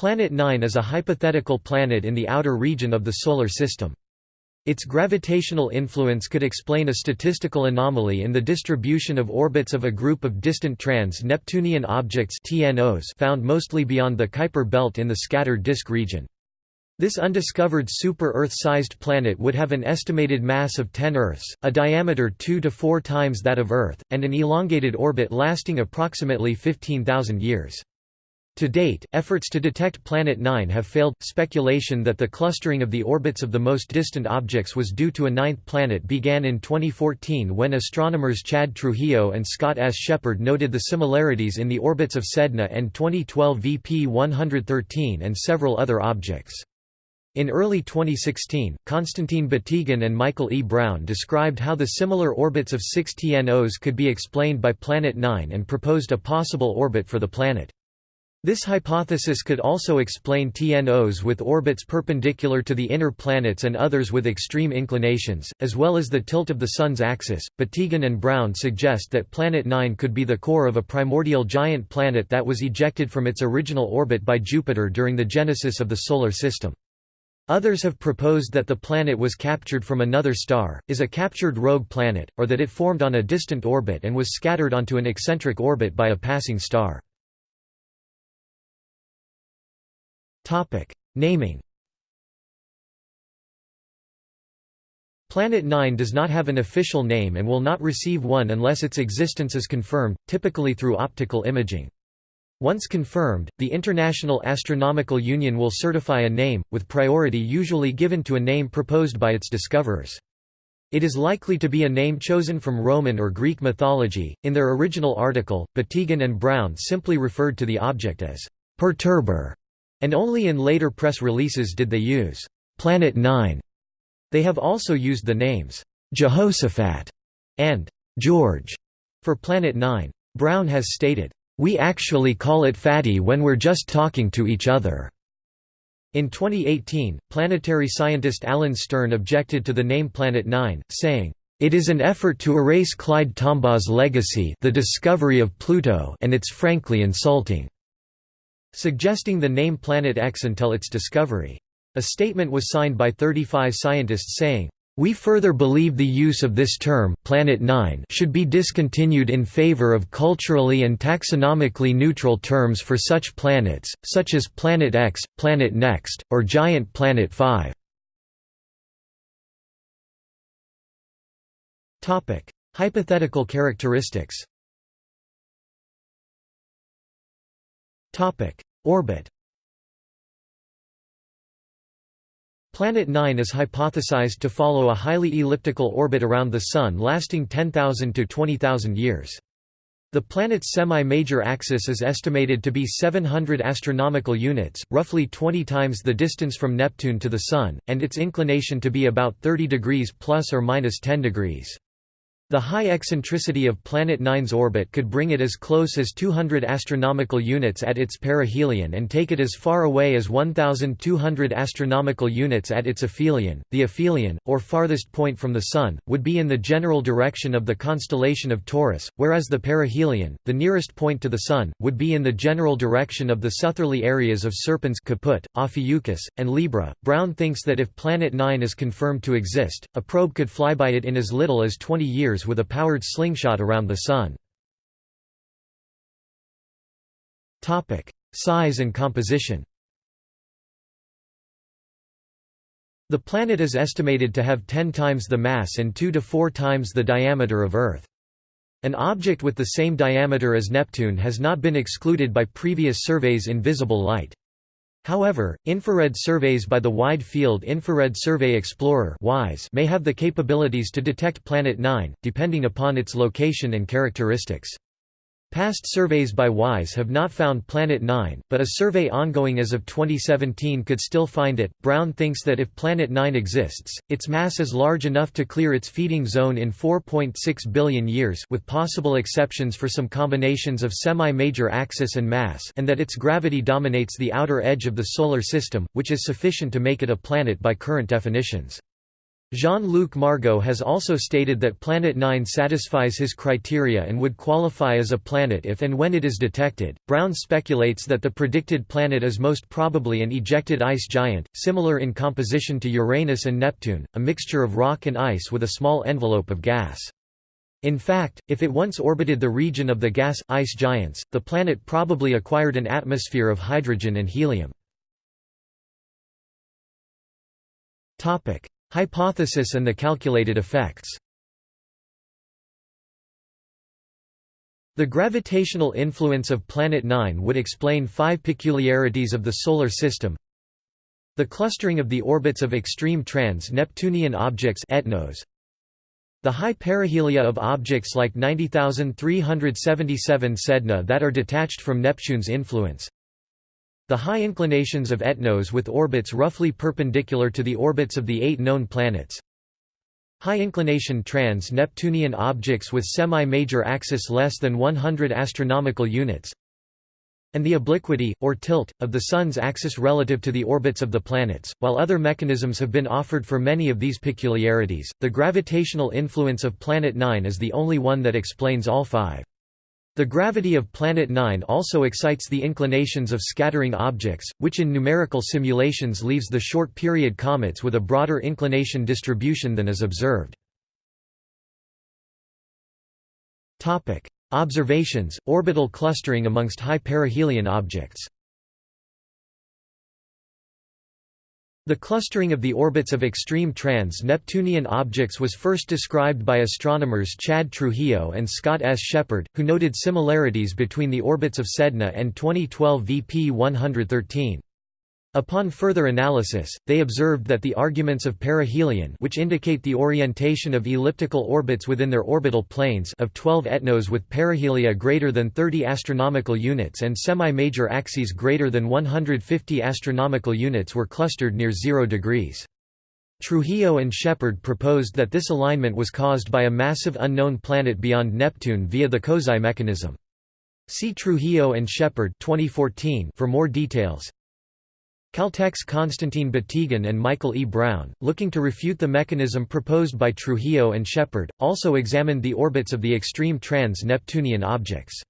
Planet 9 is a hypothetical planet in the outer region of the Solar System. Its gravitational influence could explain a statistical anomaly in the distribution of orbits of a group of distant trans-Neptunian objects TNOs found mostly beyond the Kuiper belt in the scattered disk region. This undiscovered super-Earth-sized planet would have an estimated mass of 10 Earths, a diameter 2 to 4 times that of Earth, and an elongated orbit lasting approximately 15,000 years. To date, efforts to detect Planet 9 have failed. Speculation that the clustering of the orbits of the most distant objects was due to a ninth planet began in 2014 when astronomers Chad Trujillo and Scott S. Sheppard noted the similarities in the orbits of Sedna and 2012 VP 113 and several other objects. In early 2016, Konstantin Batygin and Michael E. Brown described how the similar orbits of six TNOs could be explained by Planet 9 and proposed a possible orbit for the planet. This hypothesis could also explain TNOs with orbits perpendicular to the inner planets and others with extreme inclinations, as well as the tilt of the Sun's axis. Batygin and Brown suggest that Planet 9 could be the core of a primordial giant planet that was ejected from its original orbit by Jupiter during the genesis of the Solar System. Others have proposed that the planet was captured from another star, is a captured rogue planet, or that it formed on a distant orbit and was scattered onto an eccentric orbit by a passing star. Naming. Planet 9 does not have an official name and will not receive one unless its existence is confirmed, typically through optical imaging. Once confirmed, the International Astronomical Union will certify a name, with priority usually given to a name proposed by its discoverers. It is likely to be a name chosen from Roman or Greek mythology. In their original article, Batygin and Brown simply referred to the object as perturber and only in later press releases did they use Planet 9. They have also used the names Jehoshaphat and George for Planet 9. Brown has stated, We actually call it Fatty when we're just talking to each other. In 2018, planetary scientist Alan Stern objected to the name Planet 9, saying, it is an effort to erase Clyde Tombaugh's legacy the discovery of Pluto and it's frankly insulting suggesting the name Planet X until its discovery. A statement was signed by 35 scientists saying, we further believe the use of this term Planet 9 should be discontinued in favor of culturally and taxonomically neutral terms for such planets, such as Planet X, Planet Next, or Giant Planet 5. Hypothetical characteristics Topic: Orbit. Planet 9 is hypothesized to follow a highly elliptical orbit around the Sun lasting 10,000 to 20,000 years. The planet's semi-major axis is estimated to be 700 astronomical units, roughly 20 times the distance from Neptune to the Sun, and its inclination to be about 30 degrees plus or minus 10 degrees. The high eccentricity of Planet 9's orbit could bring it as close as 200 astronomical units at its perihelion and take it as far away as 1200 astronomical units at its aphelion. The aphelion, or farthest point from the sun, would be in the general direction of the constellation of Taurus, whereas the perihelion, the nearest point to the sun, would be in the general direction of the southerly areas of Serpens Caput, Ophiuchus, and Libra. Brown thinks that if Planet 9 is confirmed to exist, a probe could fly by it in as little as 20 years with a powered slingshot around the Sun. Size and composition The planet is estimated to have 10 times the mass and 2 to 4 times the diameter of Earth. An object with the same diameter as Neptune has not been excluded by previous surveys in visible light. However, infrared surveys by the Wide Field Infrared Survey Explorer may have the capabilities to detect Planet 9, depending upon its location and characteristics. Past surveys by WISE have not found Planet 9, but a survey ongoing as of 2017 could still find it. Brown thinks that if Planet 9 exists, its mass is large enough to clear its feeding zone in 4.6 billion years with possible exceptions for some combinations of semi-major axis and mass and that its gravity dominates the outer edge of the Solar System, which is sufficient to make it a planet by current definitions. Jean-Luc Margot has also stated that Planet 9 satisfies his criteria and would qualify as a planet if and when it is detected. Brown speculates that the predicted planet is most probably an ejected ice giant, similar in composition to Uranus and Neptune, a mixture of rock and ice with a small envelope of gas. In fact, if it once orbited the region of the gas-ice giants, the planet probably acquired an atmosphere of hydrogen and helium. Hypothesis and the calculated effects. The gravitational influence of Planet 9 would explain five peculiarities of the Solar System. The clustering of the orbits of extreme trans-Neptunian objects ETNOs, the high perihelia of objects like 90377 Sedna that are detached from Neptune's influence the high inclinations of ETNOs with orbits roughly perpendicular to the orbits of the eight known planets. High inclination trans-Neptunian objects with semi-major axis less than 100 astronomical units. And the obliquity, or tilt, of the Sun's axis relative to the orbits of the planets. While other mechanisms have been offered for many of these peculiarities, the gravitational influence of Planet 9 is the only one that explains all five. The gravity of Planet 9 also excites the inclinations of scattering objects, which in numerical simulations leaves the short-period comets with a broader inclination distribution than is observed. Observations, orbital clustering amongst high perihelion objects The clustering of the orbits of extreme trans-Neptunian objects was first described by astronomers Chad Trujillo and Scott S. Sheppard, who noted similarities between the orbits of Sedna and 2012 VP 113. Upon further analysis, they observed that the arguments of perihelion which indicate the orientation of elliptical orbits within their orbital planes of 12 etnos with perihelia greater than 30 astronomical units and semi-major axes greater than 150 astronomical units were clustered near 0 degrees. Trujillo and Sheppard proposed that this alignment was caused by a massive unknown planet beyond Neptune via the Kozai mechanism. See Trujillo and Sheppard 2014 for more details. Caltech's Konstantin Batygin and Michael E. Brown, looking to refute the mechanism proposed by Trujillo and Sheppard, also examined the orbits of the extreme trans-Neptunian objects.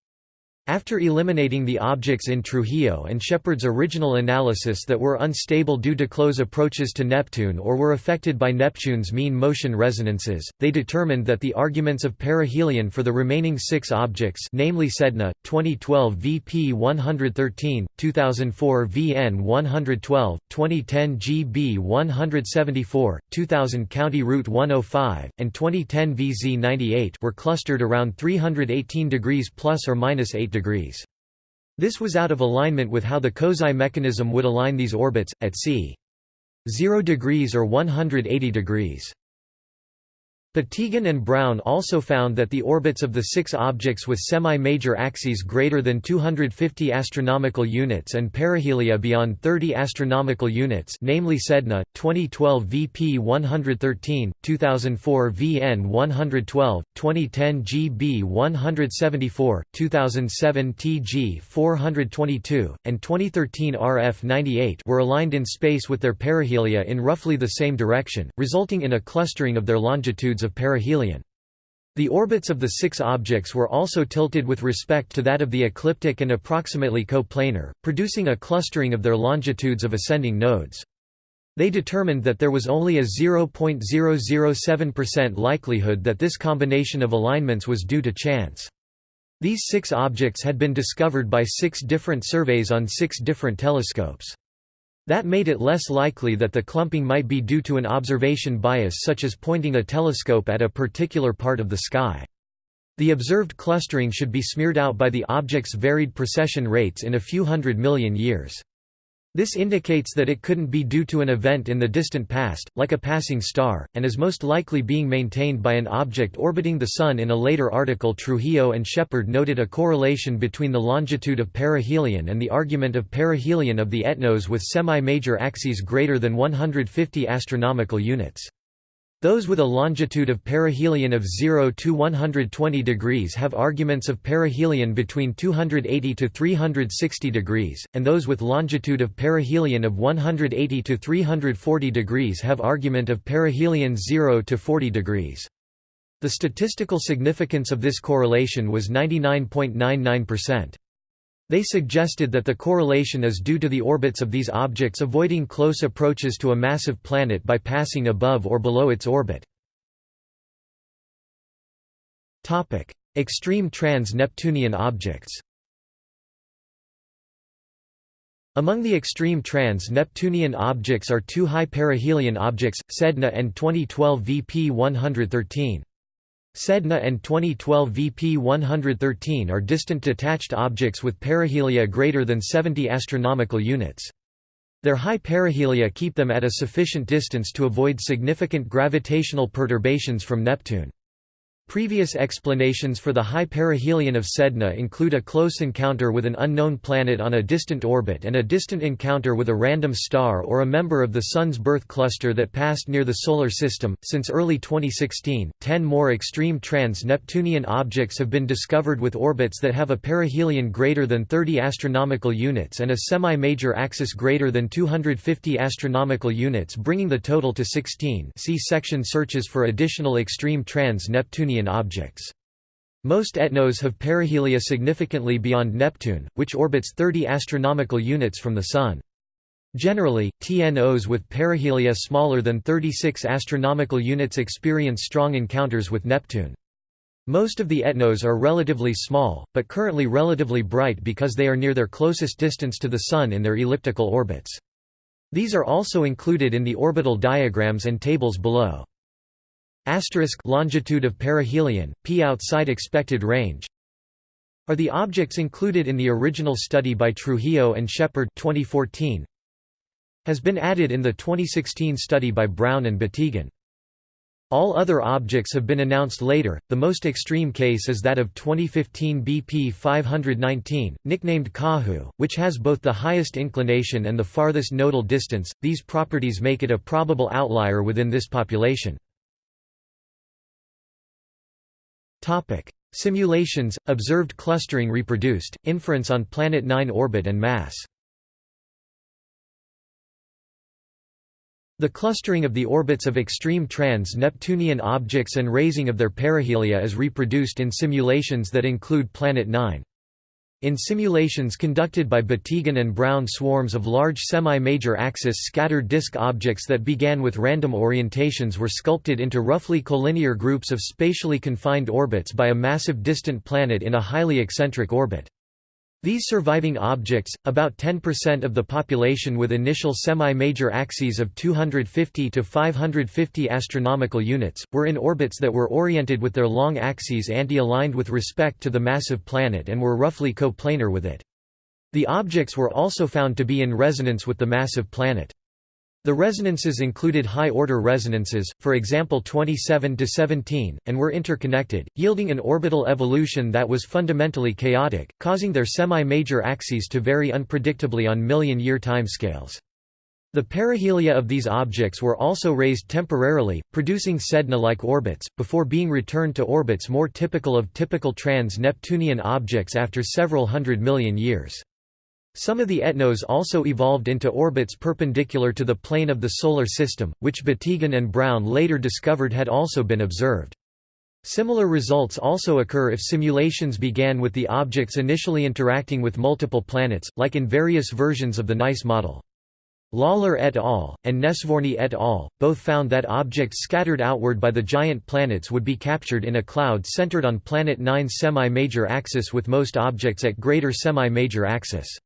After eliminating the objects in Trujillo and Sheppard's original analysis that were unstable due to close approaches to Neptune or were affected by Neptune's mean motion resonances, they determined that the arguments of perihelion for the remaining six objects namely Sedna, 2012 VP 113, 2004 VN 112, 2010 GB 174, 2000 County Route 105, and 2010 VZ 98 were clustered around 318 degrees plus or minus 8 degrees. This was out of alignment with how the Kozai mechanism would align these orbits, at c. 0 degrees or 180 degrees. Batygin and Brown also found that the orbits of the six objects with semi-major axes greater than 250 astronomical units and perihelia beyond 30 astronomical units namely Sedna, 2012 VP 113, 2004 VN 112, 2010 GB 174, 2007 TG 422, and 2013 RF 98 were aligned in space with their perihelia in roughly the same direction, resulting in a clustering of their longitudes of perihelion. The orbits of the six objects were also tilted with respect to that of the ecliptic and approximately coplanar, producing a clustering of their longitudes of ascending nodes. They determined that there was only a 0.007% likelihood that this combination of alignments was due to chance. These six objects had been discovered by six different surveys on six different telescopes. That made it less likely that the clumping might be due to an observation bias such as pointing a telescope at a particular part of the sky. The observed clustering should be smeared out by the object's varied precession rates in a few hundred million years. This indicates that it couldn't be due to an event in the distant past, like a passing star, and is most likely being maintained by an object orbiting the Sun in a later article Trujillo and Sheppard noted a correlation between the longitude of perihelion and the argument of perihelion of the ETNOs with semi-major axes greater than 150 astronomical units. Those with a longitude of perihelion of 0 to 120 degrees have arguments of perihelion between 280 to 360 degrees, and those with longitude of perihelion of 180 to 340 degrees have argument of perihelion 0 to 40 degrees. The statistical significance of this correlation was 99.99%. They suggested that the correlation is due to the orbits of these objects avoiding close approaches to a massive planet by passing above or below its orbit. Extreme trans-Neptunian objects Among the extreme trans-Neptunian objects are two high perihelion objects, Sedna and 2012 VP 113. Sedna and 2012 VP 113 are distant detached objects with perihelia greater than 70 astronomical units. Their high perihelia keep them at a sufficient distance to avoid significant gravitational perturbations from Neptune. Previous explanations for the high perihelion of Sedna include a close encounter with an unknown planet on a distant orbit and a distant encounter with a random star or a member of the Sun's birth cluster that passed near the Solar System. Since early 2016, ten more extreme trans Neptunian objects have been discovered with orbits that have a perihelion greater than 30 astronomical units and a semi major axis greater than 250 astronomical units, bringing the total to 16. See section searches for additional extreme trans Neptunian objects. Most ETNOs have perihelia significantly beyond Neptune, which orbits 30 astronomical units from the Sun. Generally, TNOs with perihelia smaller than 36 astronomical units experience strong encounters with Neptune. Most of the ETNOs are relatively small, but currently relatively bright because they are near their closest distance to the Sun in their elliptical orbits. These are also included in the orbital diagrams and tables below. Asterisk longitude of perihelion, p outside expected range are the objects included in the original study by Trujillo and Sheppard 2014 has been added in the 2016 study by Brown and Batygin. All other objects have been announced later. The most extreme case is that of 2015 BP 519, nicknamed Caju, which has both the highest inclination and the farthest nodal distance. These properties make it a probable outlier within this population. Topic: Simulations, observed clustering reproduced, inference on Planet 9 orbit and mass. The clustering of the orbits of extreme trans-Neptunian objects and raising of their perihelia is reproduced in simulations that include Planet 9. In simulations conducted by Batygin and Brown swarms of large semi-major axis scattered disk objects that began with random orientations were sculpted into roughly collinear groups of spatially confined orbits by a massive distant planet in a highly eccentric orbit. These surviving objects, about 10% of the population with initial semi-major axes of 250 to 550 astronomical units, were in orbits that were oriented with their long axes anti-aligned with respect to the massive planet and were roughly coplanar with it. The objects were also found to be in resonance with the massive planet. The resonances included high-order resonances, for example 27 to 17, and were interconnected, yielding an orbital evolution that was fundamentally chaotic, causing their semi-major axes to vary unpredictably on million-year timescales. The perihelia of these objects were also raised temporarily, producing Sedna-like orbits, before being returned to orbits more typical of typical trans-Neptunian objects after several hundred million years. Some of the ETNOs also evolved into orbits perpendicular to the plane of the Solar System, which Batygin and Brown later discovered had also been observed. Similar results also occur if simulations began with the objects initially interacting with multiple planets, like in various versions of the NICE model. Lawler et al., and Nesvorny et al., both found that objects scattered outward by the giant planets would be captured in a cloud centered on Planet 9's semi-major axis with most objects at greater semi-major axis.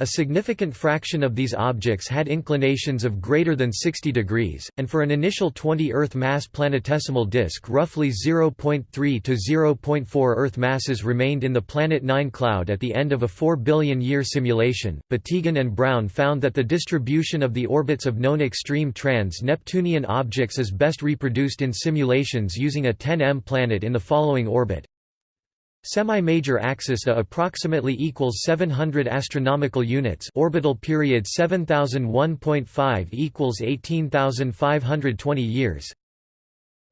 A significant fraction of these objects had inclinations of greater than 60 degrees, and for an initial 20 Earth mass planetesimal disk roughly 0.3 to 0.4 Earth masses remained in the Planet 9 cloud at the end of a 4 billion year simulation. Batygin and Brown found that the distribution of the orbits of known extreme trans-Neptunian objects is best reproduced in simulations using a 10M planet in the following orbit Semi-major axis A approximately equals 700 astronomical units. Orbital period 7001.5 equals 18520 years.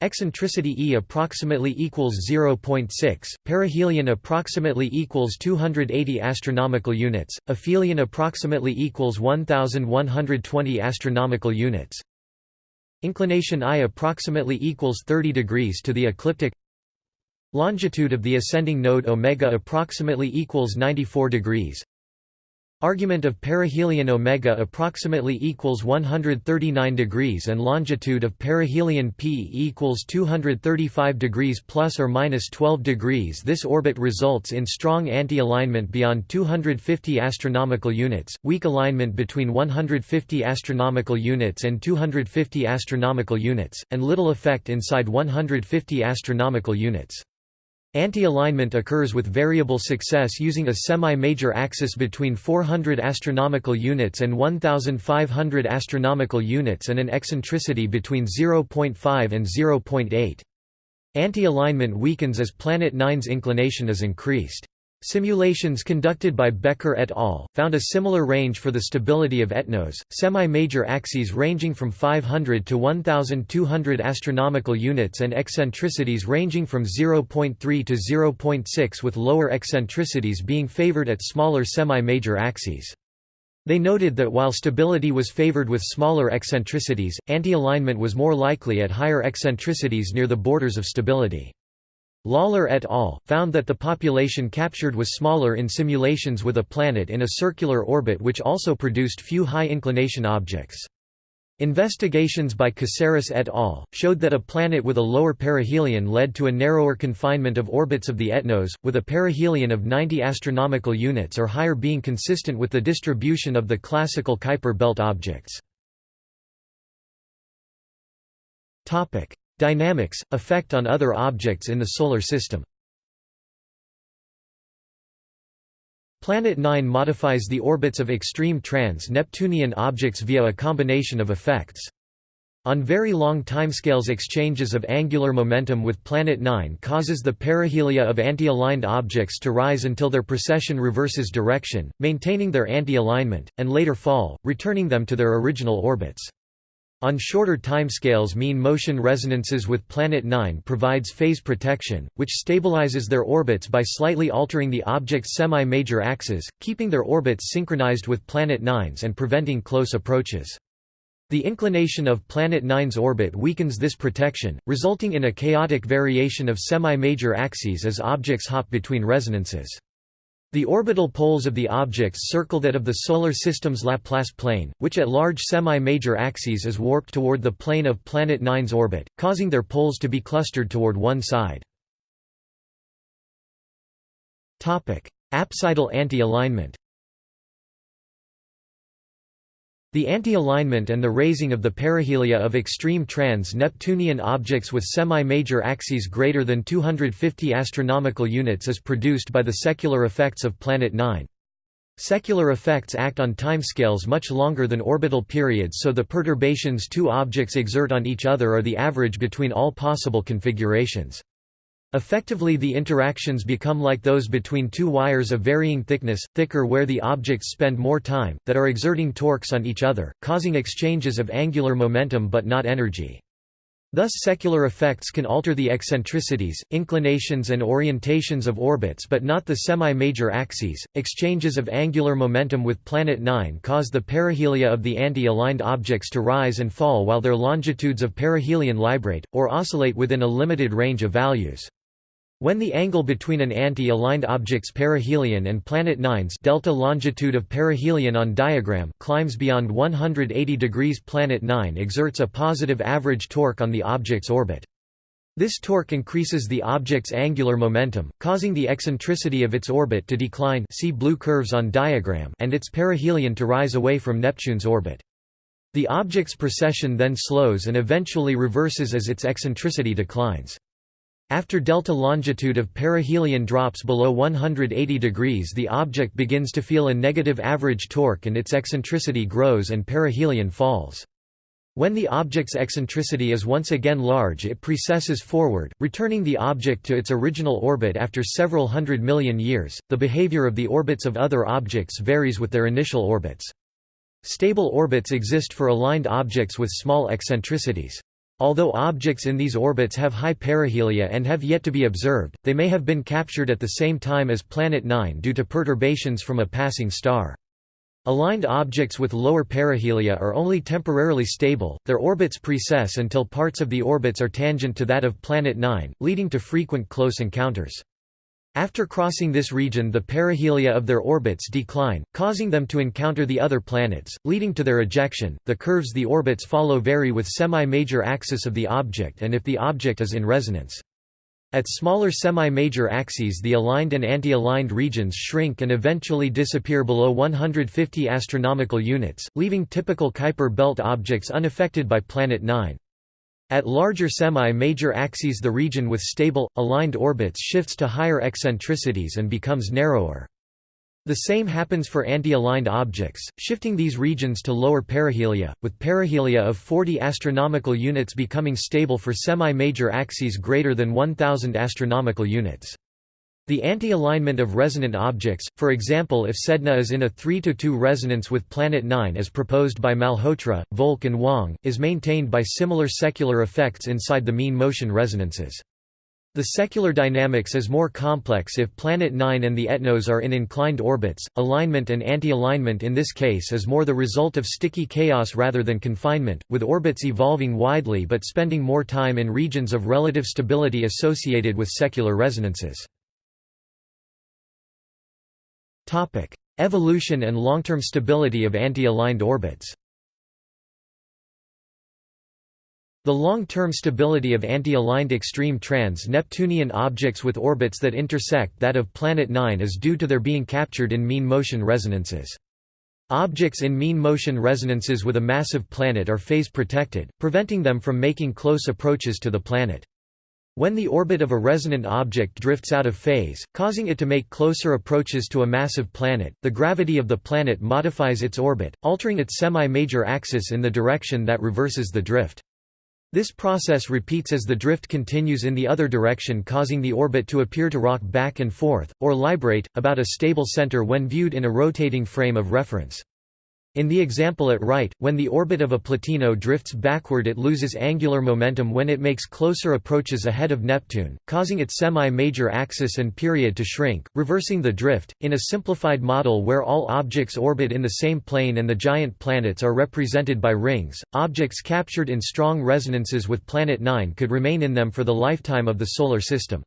Eccentricity E approximately equals 0.6, perihelion approximately equals 280 astronomical units, aphelion approximately equals 1120 astronomical units. Inclination I approximately equals 30 degrees to the ecliptic. Longitude of the ascending node omega approximately equals 94 degrees. Argument of perihelion omega approximately equals 139 degrees and longitude of perihelion p equals 235 degrees plus or minus 12 degrees. This orbit results in strong anti-alignment beyond 250 astronomical units, weak alignment between 150 astronomical units and 250 astronomical units, and little effect inside 150 astronomical units. Anti-alignment occurs with variable success using a semi-major axis between 400 astronomical units and 1500 astronomical units and an eccentricity between 0.5 and 0.8. Anti-alignment weakens as Planet 9's inclination is increased. Simulations conducted by Becker et al. found a similar range for the stability of ETNOS, semi-major axes ranging from 500 to 1,200 astronomical units and eccentricities ranging from 0.3 to 0.6 with lower eccentricities being favored at smaller semi-major axes. They noted that while stability was favored with smaller eccentricities, anti-alignment was more likely at higher eccentricities near the borders of stability. Lawler et al. found that the population captured was smaller in simulations with a planet in a circular orbit which also produced few high-inclination objects. Investigations by Caceres et al. showed that a planet with a lower perihelion led to a narrower confinement of orbits of the ETNOS, with a perihelion of 90 astronomical units or higher being consistent with the distribution of the classical Kuiper belt objects. Dynamics – effect on other objects in the Solar System Planet 9 modifies the orbits of extreme trans-Neptunian objects via a combination of effects. On very long timescales exchanges of angular momentum with Planet 9 causes the perihelia of anti-aligned objects to rise until their precession reverses direction, maintaining their anti-alignment, and later fall, returning them to their original orbits. On shorter timescales mean motion resonances with Planet 9 provides phase protection, which stabilizes their orbits by slightly altering the object's semi-major axes, keeping their orbits synchronized with Planet 9's and preventing close approaches. The inclination of Planet 9's orbit weakens this protection, resulting in a chaotic variation of semi-major axes as objects hop between resonances. The orbital poles of the objects circle that of the Solar System's Laplace plane, which at large semi-major axes is warped toward the plane of Planet 9's orbit, causing their poles to be clustered toward one side. Apsidal anti-alignment The anti-alignment and the raising of the perihelia of extreme trans-Neptunian objects with semi-major axes greater than 250 astronomical units is produced by the secular effects of Planet 9. Secular effects act on timescales much longer than orbital periods so the perturbations two objects exert on each other are the average between all possible configurations. Effectively the interactions become like those between two wires of varying thickness, thicker where the objects spend more time, that are exerting torques on each other, causing exchanges of angular momentum but not energy. Thus secular effects can alter the eccentricities, inclinations and orientations of orbits but not the semi-major axes. Exchanges of angular momentum with Planet 9 cause the perihelia of the anti-aligned objects to rise and fall while their longitudes of perihelion librate, or oscillate within a limited range of values. When the angle between an anti-aligned object's perihelion and Planet 9's delta longitude of perihelion on diagram climbs beyond 180 degrees Planet 9 exerts a positive average torque on the object's orbit. This torque increases the object's angular momentum, causing the eccentricity of its orbit to decline see blue curves on diagram and its perihelion to rise away from Neptune's orbit. The object's precession then slows and eventually reverses as its eccentricity declines. After delta longitude of perihelion drops below 180 degrees the object begins to feel a negative average torque and its eccentricity grows and perihelion falls. When the object's eccentricity is once again large it precesses forward, returning the object to its original orbit after several hundred million years. The behavior of the orbits of other objects varies with their initial orbits. Stable orbits exist for aligned objects with small eccentricities. Although objects in these orbits have high perihelia and have yet to be observed, they may have been captured at the same time as Planet 9 due to perturbations from a passing star. Aligned objects with lower perihelia are only temporarily stable, their orbits precess until parts of the orbits are tangent to that of Planet 9, leading to frequent close encounters. After crossing this region the perihelia of their orbits decline, causing them to encounter the other planets, leading to their ejection. The curves the orbits follow vary with semi-major axis of the object and if the object is in resonance. At smaller semi-major axes the aligned and anti-aligned regions shrink and eventually disappear below 150 astronomical units, leaving typical Kuiper belt objects unaffected by Planet 9. At larger semi-major axes the region with stable, aligned orbits shifts to higher eccentricities and becomes narrower. The same happens for anti-aligned objects, shifting these regions to lower perihelia, with perihelia of 40 astronomical units becoming stable for semi-major axes greater than 1000 astronomical units. The anti-alignment of resonant objects, for example if Sedna is in a 3–2 resonance with Planet 9 as proposed by Malhotra, Volk and Wang, is maintained by similar secular effects inside the mean motion resonances. The secular dynamics is more complex if Planet 9 and the ETNOs are in inclined orbits. Alignment and anti-alignment in this case is more the result of sticky chaos rather than confinement, with orbits evolving widely but spending more time in regions of relative stability associated with secular resonances. Topic: Evolution and long-term stability of anti-aligned orbits. The long-term stability of anti-aligned extreme trans-Neptunian objects with orbits that intersect that of Planet 9 is due to their being captured in mean motion resonances. Objects in mean motion resonances with a massive planet are phase protected, preventing them from making close approaches to the planet. When the orbit of a resonant object drifts out of phase, causing it to make closer approaches to a massive planet, the gravity of the planet modifies its orbit, altering its semi-major axis in the direction that reverses the drift. This process repeats as the drift continues in the other direction causing the orbit to appear to rock back and forth, or librate, about a stable center when viewed in a rotating frame of reference. In the example at right, when the orbit of a Plutino drifts backward it loses angular momentum when it makes closer approaches ahead of Neptune, causing its semi-major axis and period to shrink, reversing the drift. In a simplified model where all objects orbit in the same plane and the giant planets are represented by rings, objects captured in strong resonances with Planet 9 could remain in them for the lifetime of the Solar System.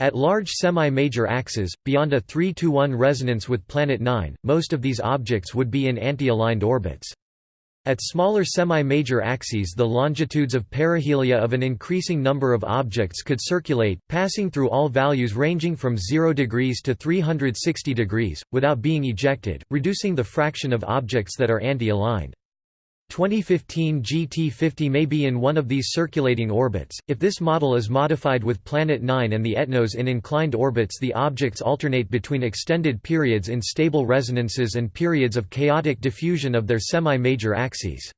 At large semi-major axes, beyond a 3–1 resonance with Planet 9, most of these objects would be in anti-aligned orbits. At smaller semi-major axes the longitudes of perihelia of an increasing number of objects could circulate, passing through all values ranging from 0 degrees to 360 degrees, without being ejected, reducing the fraction of objects that are anti-aligned. 2015 GT50 may be in one of these circulating orbits. If this model is modified with Planet 9 and the ETNOs in inclined orbits, the objects alternate between extended periods in stable resonances and periods of chaotic diffusion of their semi-major axes.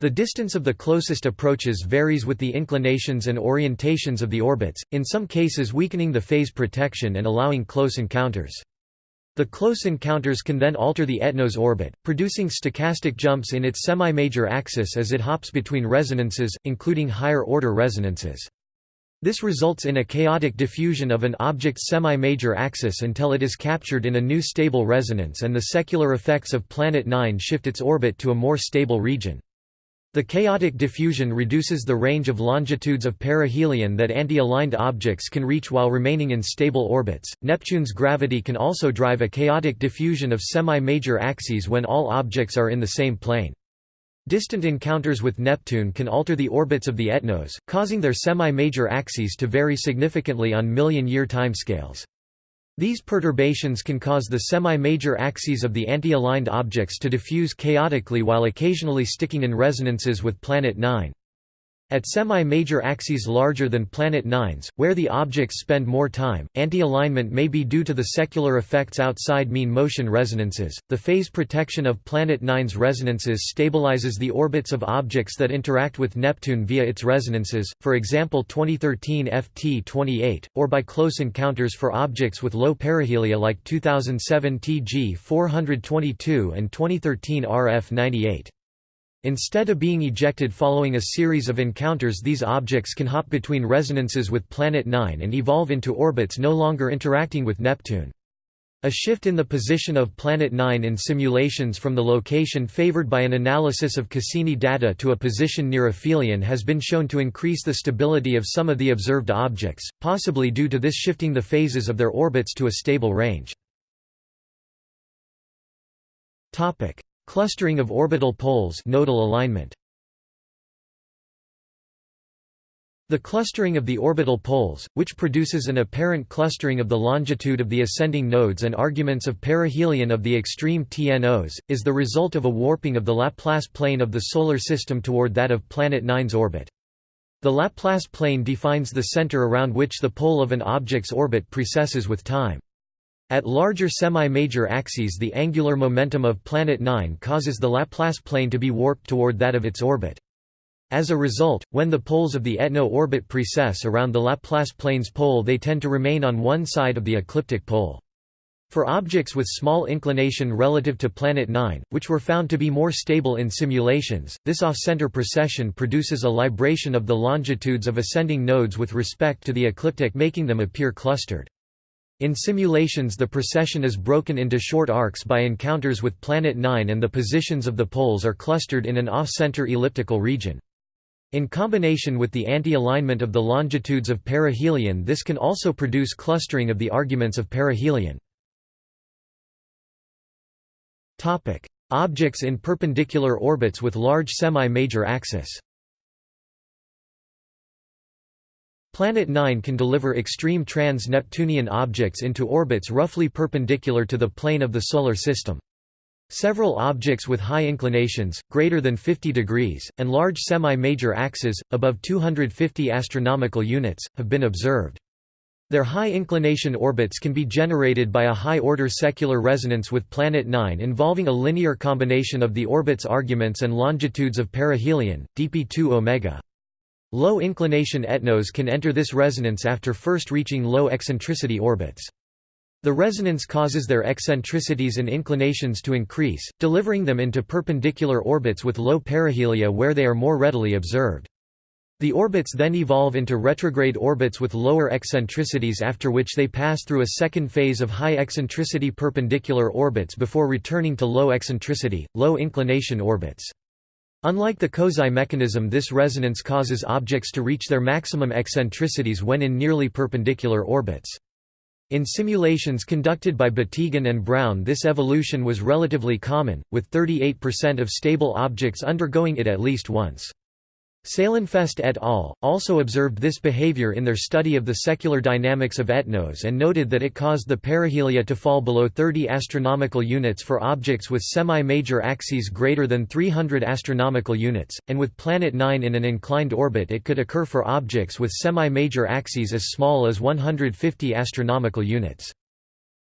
The distance of the closest approaches varies with the inclinations and orientations of the orbits, in some cases weakening the phase protection and allowing close encounters. The close encounters can then alter the ETNO's orbit, producing stochastic jumps in its semi-major axis as it hops between resonances, including higher-order resonances. This results in a chaotic diffusion of an object's semi-major axis until it is captured in a new stable resonance and the secular effects of Planet 9 shift its orbit to a more stable region. The chaotic diffusion reduces the range of longitudes of perihelion that anti-aligned objects can reach while remaining in stable orbits. Neptune's gravity can also drive a chaotic diffusion of semi-major axes when all objects are in the same plane. Distant encounters with Neptune can alter the orbits of the ETNOs, causing their semi-major axes to vary significantly on million-year timescales. These perturbations can cause the semi-major axes of the anti-aligned objects to diffuse chaotically while occasionally sticking in resonances with Planet 9. At semi-major axes larger than Planet 9's, where the objects spend more time, anti-alignment may be due to the secular effects outside mean motion resonances. The phase protection of Planet 9's resonances stabilizes the orbits of objects that interact with Neptune via its resonances, for example 2013 FT28, or by close encounters for objects with low perihelia like 2007 TG 422 and 2013 RF 98. Instead of being ejected following a series of encounters these objects can hop between resonances with Planet 9 and evolve into orbits no longer interacting with Neptune. A shift in the position of Planet 9 in simulations from the location favored by an analysis of Cassini data to a position near aphelion has been shown to increase the stability of some of the observed objects, possibly due to this shifting the phases of their orbits to a stable range. Clustering of orbital poles nodal alignment. The clustering of the orbital poles, which produces an apparent clustering of the longitude of the ascending nodes and arguments of perihelion of the extreme TNOs, is the result of a warping of the Laplace plane of the Solar System toward that of Planet 9's orbit. The Laplace plane defines the center around which the pole of an object's orbit precesses with time. At larger semi-major axes the angular momentum of Planet 9 causes the Laplace plane to be warped toward that of its orbit. As a result, when the poles of the ETNO orbit precess around the Laplace plane's pole they tend to remain on one side of the ecliptic pole. For objects with small inclination relative to Planet 9, which were found to be more stable in simulations, this off-center precession produces a libration of the longitudes of ascending nodes with respect to the ecliptic making them appear clustered. In simulations the precession is broken into short arcs by encounters with Planet 9 and the positions of the poles are clustered in an off-center elliptical region. In combination with the anti-alignment of the longitudes of perihelion this can also produce clustering of the arguments of perihelion. Objects in perpendicular orbits with large semi-major axis Planet 9 can deliver extreme trans-Neptunian objects into orbits roughly perpendicular to the plane of the Solar System. Several objects with high inclinations, greater than 50 degrees, and large semi-major axes, above 250 astronomical units, have been observed. Their high inclination orbits can be generated by a high-order secular resonance with Planet 9 involving a linear combination of the orbit's arguments and longitudes of perihelion, dp2 omega. Low inclination ETNOs can enter this resonance after first reaching low eccentricity orbits. The resonance causes their eccentricities and inclinations to increase, delivering them into perpendicular orbits with low perihelia where they are more readily observed. The orbits then evolve into retrograde orbits with lower eccentricities after which they pass through a second phase of high eccentricity perpendicular orbits before returning to low eccentricity, low inclination orbits. Unlike the Kozai mechanism this resonance causes objects to reach their maximum eccentricities when in nearly perpendicular orbits. In simulations conducted by Batygin and Brown this evolution was relatively common, with 38% of stable objects undergoing it at least once. Saillenfest et al. also observed this behavior in their study of the secular dynamics of ETNOs and noted that it caused the perihelia to fall below 30 astronomical units for objects with semi-major axes greater than 300 astronomical units, and with Planet 9 in an inclined orbit it could occur for objects with semi-major axes as small as 150 astronomical units.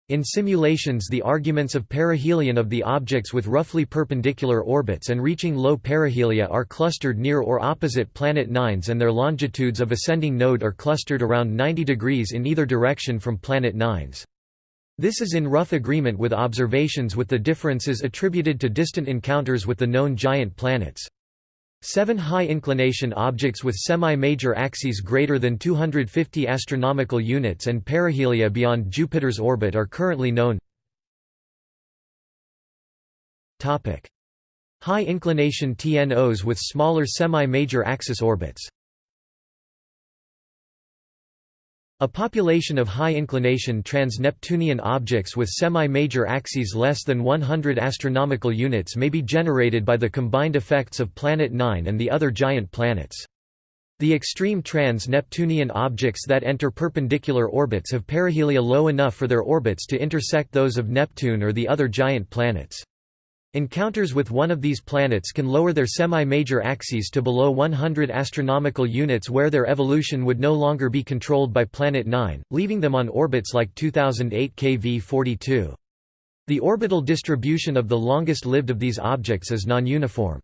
In simulations the arguments of perihelion of the objects with roughly perpendicular orbits and reaching low perihelia are clustered near or opposite planet 9s and their longitudes of ascending node are clustered around 90 degrees in either direction from planet 9s. This is in rough agreement with observations with the differences attributed to distant encounters with the known giant planets. Seven high-inclination objects with semi-major axes greater than 250 astronomical units and perihelia beyond Jupiter's orbit are currently known. High-inclination TNOs with smaller semi-major axis orbits A population of high-inclination trans-Neptunian objects with semi-major axes less than 100 astronomical units may be generated by the combined effects of Planet 9 and the other giant planets. The extreme trans-Neptunian objects that enter perpendicular orbits have perihelia low enough for their orbits to intersect those of Neptune or the other giant planets. Encounters with one of these planets can lower their semi-major axes to below 100 astronomical units where their evolution would no longer be controlled by Planet 9, leaving them on orbits like 2008 KV42. The orbital distribution of the longest-lived of these objects is non-uniform.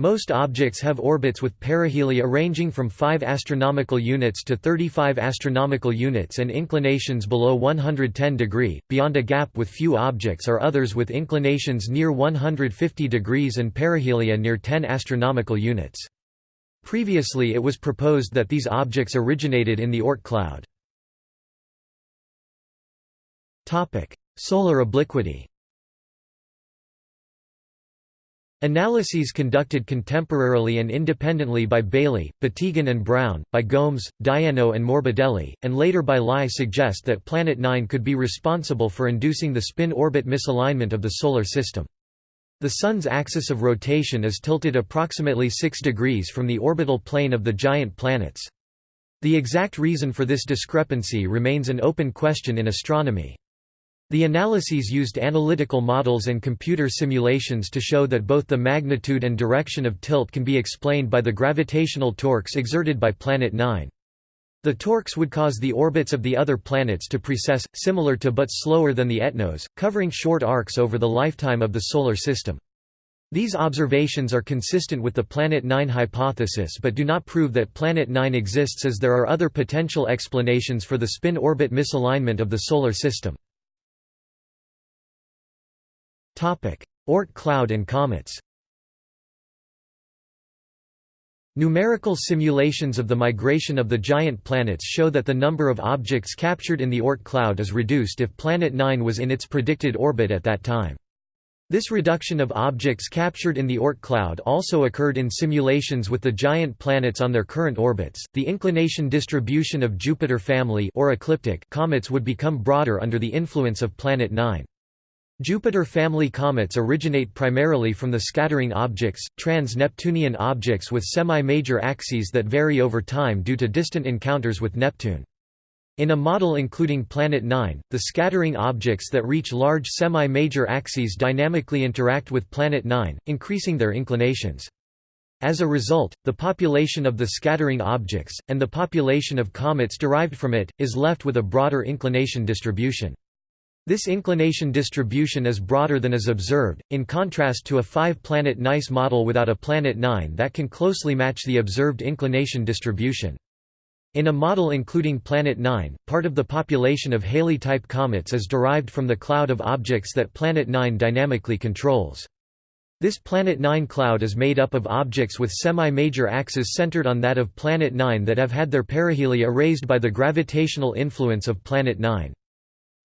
Most objects have orbits with perihelia ranging from 5 astronomical units to 35 astronomical units and inclinations below 110 degree. Beyond a gap with few objects are others with inclinations near 150 degrees and perihelia near 10 astronomical units. Previously it was proposed that these objects originated in the Oort cloud. Topic: Solar obliquity Analyses conducted contemporarily and independently by Bailey, Batygin and Brown, by Gomes, Deienno and Morbidelli, and later by Lai suggest that Planet 9 could be responsible for inducing the spin-orbit misalignment of the Solar System. The Sun's axis of rotation is tilted approximately 6 degrees from the orbital plane of the giant planets. The exact reason for this discrepancy remains an open question in astronomy. The analyses used analytical models and computer simulations to show that both the magnitude and direction of tilt can be explained by the gravitational torques exerted by Planet 9. The torques would cause the orbits of the other planets to precess, similar to but slower than the ETNOs, covering short arcs over the lifetime of the Solar System. These observations are consistent with the Planet 9 hypothesis but do not prove that Planet 9 exists as there are other potential explanations for the spin-orbit misalignment of the Solar System. Oort cloud and comets Numerical simulations of the migration of the giant planets show that the number of objects captured in the Oort cloud is reduced if Planet 9 was in its predicted orbit at that time. This reduction of objects captured in the Oort cloud also occurred in simulations with the giant planets on their current orbits. The inclination distribution of Jupiter family or ecliptic comets would become broader under the influence of Planet 9. Jupiter family comets originate primarily from the scattering objects, trans-Neptunian objects with semi-major axes that vary over time due to distant encounters with Neptune. In a model including Planet 9, the scattering objects that reach large semi-major axes dynamically interact with Planet 9, increasing their inclinations. As a result, the population of the scattering objects, and the population of comets derived from it, is left with a broader inclination distribution. This inclination distribution is broader than is observed, in contrast to a five-planet NICE model without a planet 9 that can closely match the observed inclination distribution. In a model including Planet 9, part of the population of Halley-type comets is derived from the cloud of objects that Planet 9 dynamically controls. This Planet 9 cloud is made up of objects with semi-major axes centered on that of Planet 9 that have had their perihelia raised by the gravitational influence of Planet 9.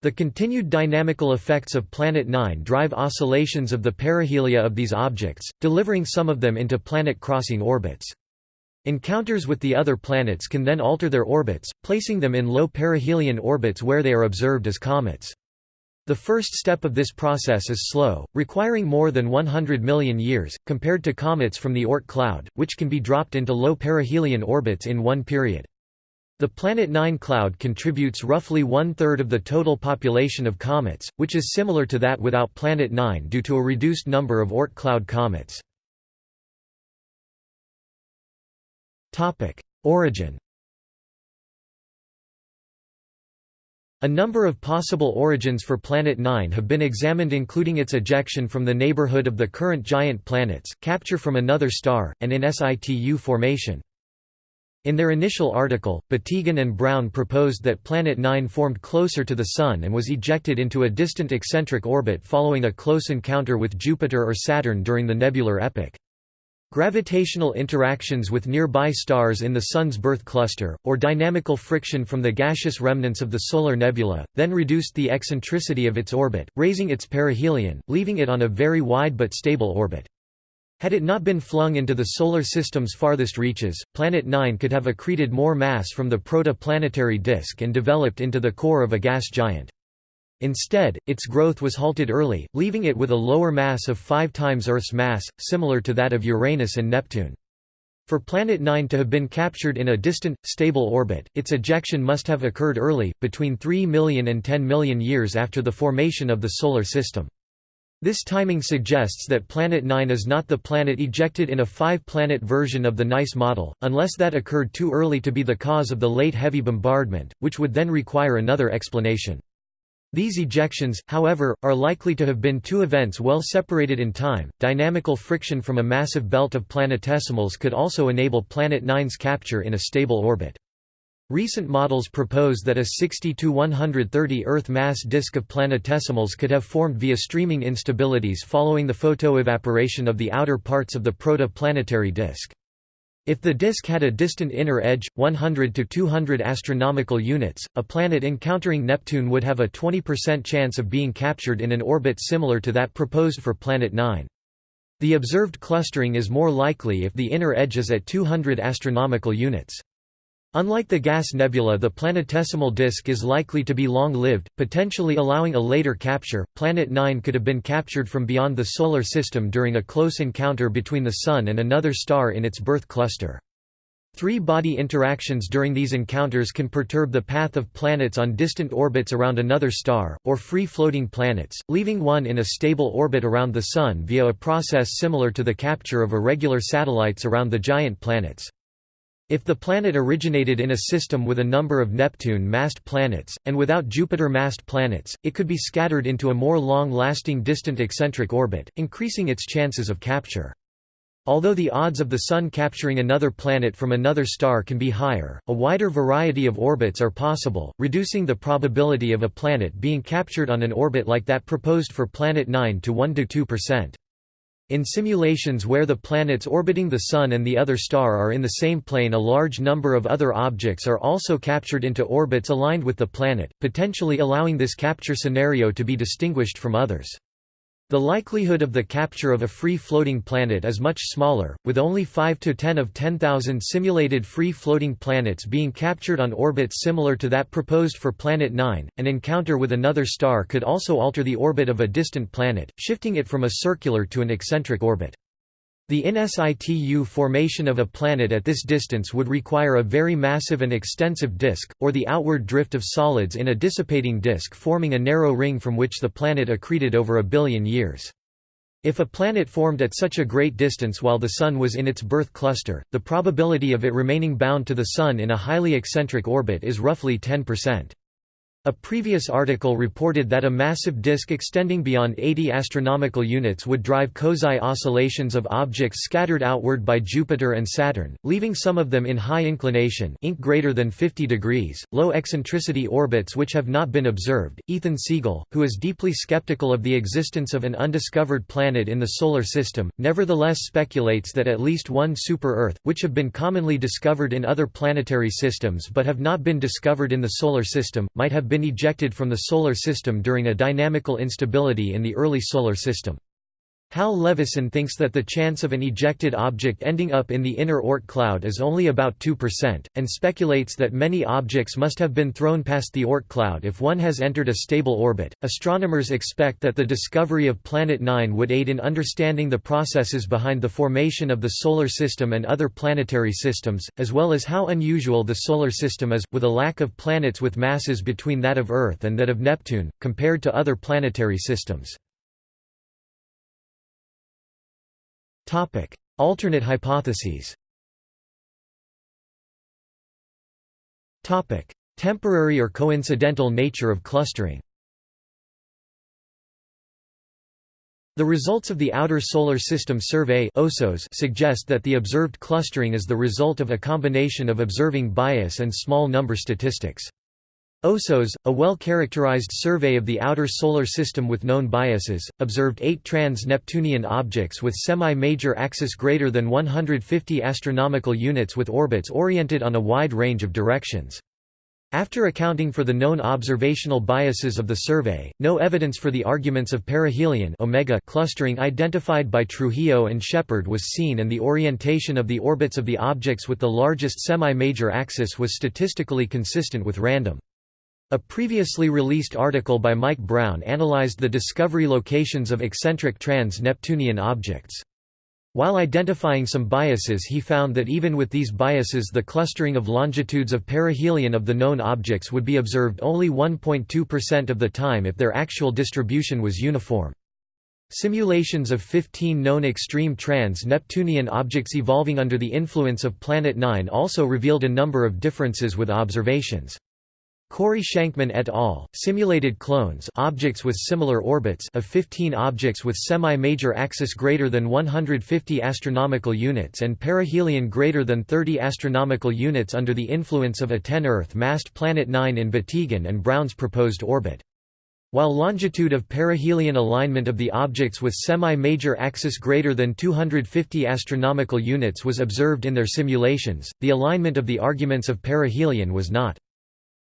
The continued dynamical effects of Planet 9 drive oscillations of the perihelia of these objects, delivering some of them into planet-crossing orbits. Encounters with the other planets can then alter their orbits, placing them in low perihelion orbits where they are observed as comets. The first step of this process is slow, requiring more than 100 million years, compared to comets from the Oort cloud, which can be dropped into low perihelion orbits in one period. The Planet 9 cloud contributes roughly one-third of the total population of comets, which is similar to that without Planet 9 due to a reduced number of Oort cloud comets. Origin A number of possible origins for Planet 9 have been examined including its ejection from the neighborhood of the current giant planets, capture from another star, and in situ formation. In their initial article, Batygin and Brown proposed that Planet 9 formed closer to the Sun and was ejected into a distant eccentric orbit following a close encounter with Jupiter or Saturn during the nebular epoch. Gravitational interactions with nearby stars in the Sun's birth cluster, or dynamical friction from the gaseous remnants of the solar nebula, then reduced the eccentricity of its orbit, raising its perihelion, leaving it on a very wide but stable orbit. Had it not been flung into the Solar System's farthest reaches, Planet 9 could have accreted more mass from the protoplanetary disk and developed into the core of a gas giant. Instead, its growth was halted early, leaving it with a lower mass of five times Earth's mass, similar to that of Uranus and Neptune. For Planet 9 to have been captured in a distant, stable orbit, its ejection must have occurred early, between 3 million and 10 million years after the formation of the Solar System. This timing suggests that Planet 9 is not the planet ejected in a five-planet version of the NICE model, unless that occurred too early to be the cause of the late heavy bombardment, which would then require another explanation. These ejections, however, are likely to have been two events well separated in time. Dynamical friction from a massive belt of planetesimals could also enable Planet 9's capture in a stable orbit. Recent models propose that a 60 to 130 Earth mass disk of planetesimals could have formed via streaming instabilities following the photoevaporation of the outer parts of the proto-planetary disk. If the disk had a distant inner edge, 100 to 200 astronomical units, a planet encountering Neptune would have a 20% chance of being captured in an orbit similar to that proposed for Planet 9. The observed clustering is more likely if the inner edge is at 200 astronomical units. Unlike the gas nebula the planetesimal disk is likely to be long-lived, potentially allowing a later capture. Planet 9 could have been captured from beyond the Solar System during a close encounter between the Sun and another star in its birth cluster. Three-body interactions during these encounters can perturb the path of planets on distant orbits around another star, or free-floating planets, leaving one in a stable orbit around the Sun via a process similar to the capture of irregular satellites around the giant planets. If the planet originated in a system with a number of Neptune-massed planets, and without Jupiter-massed planets, it could be scattered into a more long-lasting distant eccentric orbit, increasing its chances of capture. Although the odds of the Sun capturing another planet from another star can be higher, a wider variety of orbits are possible, reducing the probability of a planet being captured on an orbit like that proposed for Planet 9 to 1–2%. In simulations where the planets orbiting the Sun and the other star are in the same plane a large number of other objects are also captured into orbits aligned with the planet, potentially allowing this capture scenario to be distinguished from others. The likelihood of the capture of a free-floating planet is much smaller, with only 5 to 10 of 10,000 simulated free-floating planets being captured on orbits similar to that proposed for Planet 9. An encounter with another star could also alter the orbit of a distant planet, shifting it from a circular to an eccentric orbit. The in situ formation of a planet at this distance would require a very massive and extensive disk, or the outward drift of solids in a dissipating disk forming a narrow ring from which the planet accreted over a billion years. If a planet formed at such a great distance while the Sun was in its birth cluster, the probability of it remaining bound to the Sun in a highly eccentric orbit is roughly 10%. A previous article reported that a massive disk extending beyond 80 astronomical units would drive Kozai oscillations of objects scattered outward by Jupiter and Saturn, leaving some of them in high inclination ink greater than 50 degrees, low eccentricity orbits which have not been observed. Ethan Siegel, who is deeply skeptical of the existence of an undiscovered planet in the Solar System, nevertheless speculates that at least one super-Earth, which have been commonly discovered in other planetary systems but have not been discovered in the Solar System, might have been ejected from the Solar System during a dynamical instability in the early Solar System. Hal Levison thinks that the chance of an ejected object ending up in the inner Oort cloud is only about 2%, and speculates that many objects must have been thrown past the Oort cloud if one has entered a stable orbit. Astronomers expect that the discovery of Planet 9 would aid in understanding the processes behind the formation of the Solar System and other planetary systems, as well as how unusual the Solar System is, with a lack of planets with masses between that of Earth and that of Neptune, compared to other planetary systems. Topic: Alternate hypotheses. Topic: Temporary or coincidental nature of clustering. The results of the Outer Solar System Survey suggest that the observed clustering is the result of a combination of observing bias and small number statistics. OSSOS, a well-characterized survey of the outer solar system with known biases, observed eight trans-Neptunian objects with semi-major axis greater than 150 astronomical units with orbits oriented on a wide range of directions. After accounting for the known observational biases of the survey, no evidence for the arguments of perihelion omega clustering identified by Trujillo and Sheppard was seen and the orientation of the orbits of the objects with the largest semi-major axis was statistically consistent with random. A previously released article by Mike Brown analyzed the discovery locations of eccentric trans-Neptunian objects. While identifying some biases he found that even with these biases the clustering of longitudes of perihelion of the known objects would be observed only 1.2% of the time if their actual distribution was uniform. Simulations of 15 known extreme trans-Neptunian objects evolving under the influence of Planet 9 also revealed a number of differences with observations. Cory-Shankman et al. simulated clones objects with similar orbits of 15 objects with semi-major axis greater than 150 astronomical units and perihelion greater than 30 astronomical units under the influence of a 10 Earth-massed Planet 9 in Batygin and Brown's proposed orbit. While longitude of perihelion alignment of the objects with semi-major axis greater than 250 astronomical units was observed in their simulations, the alignment of the arguments of perihelion was not.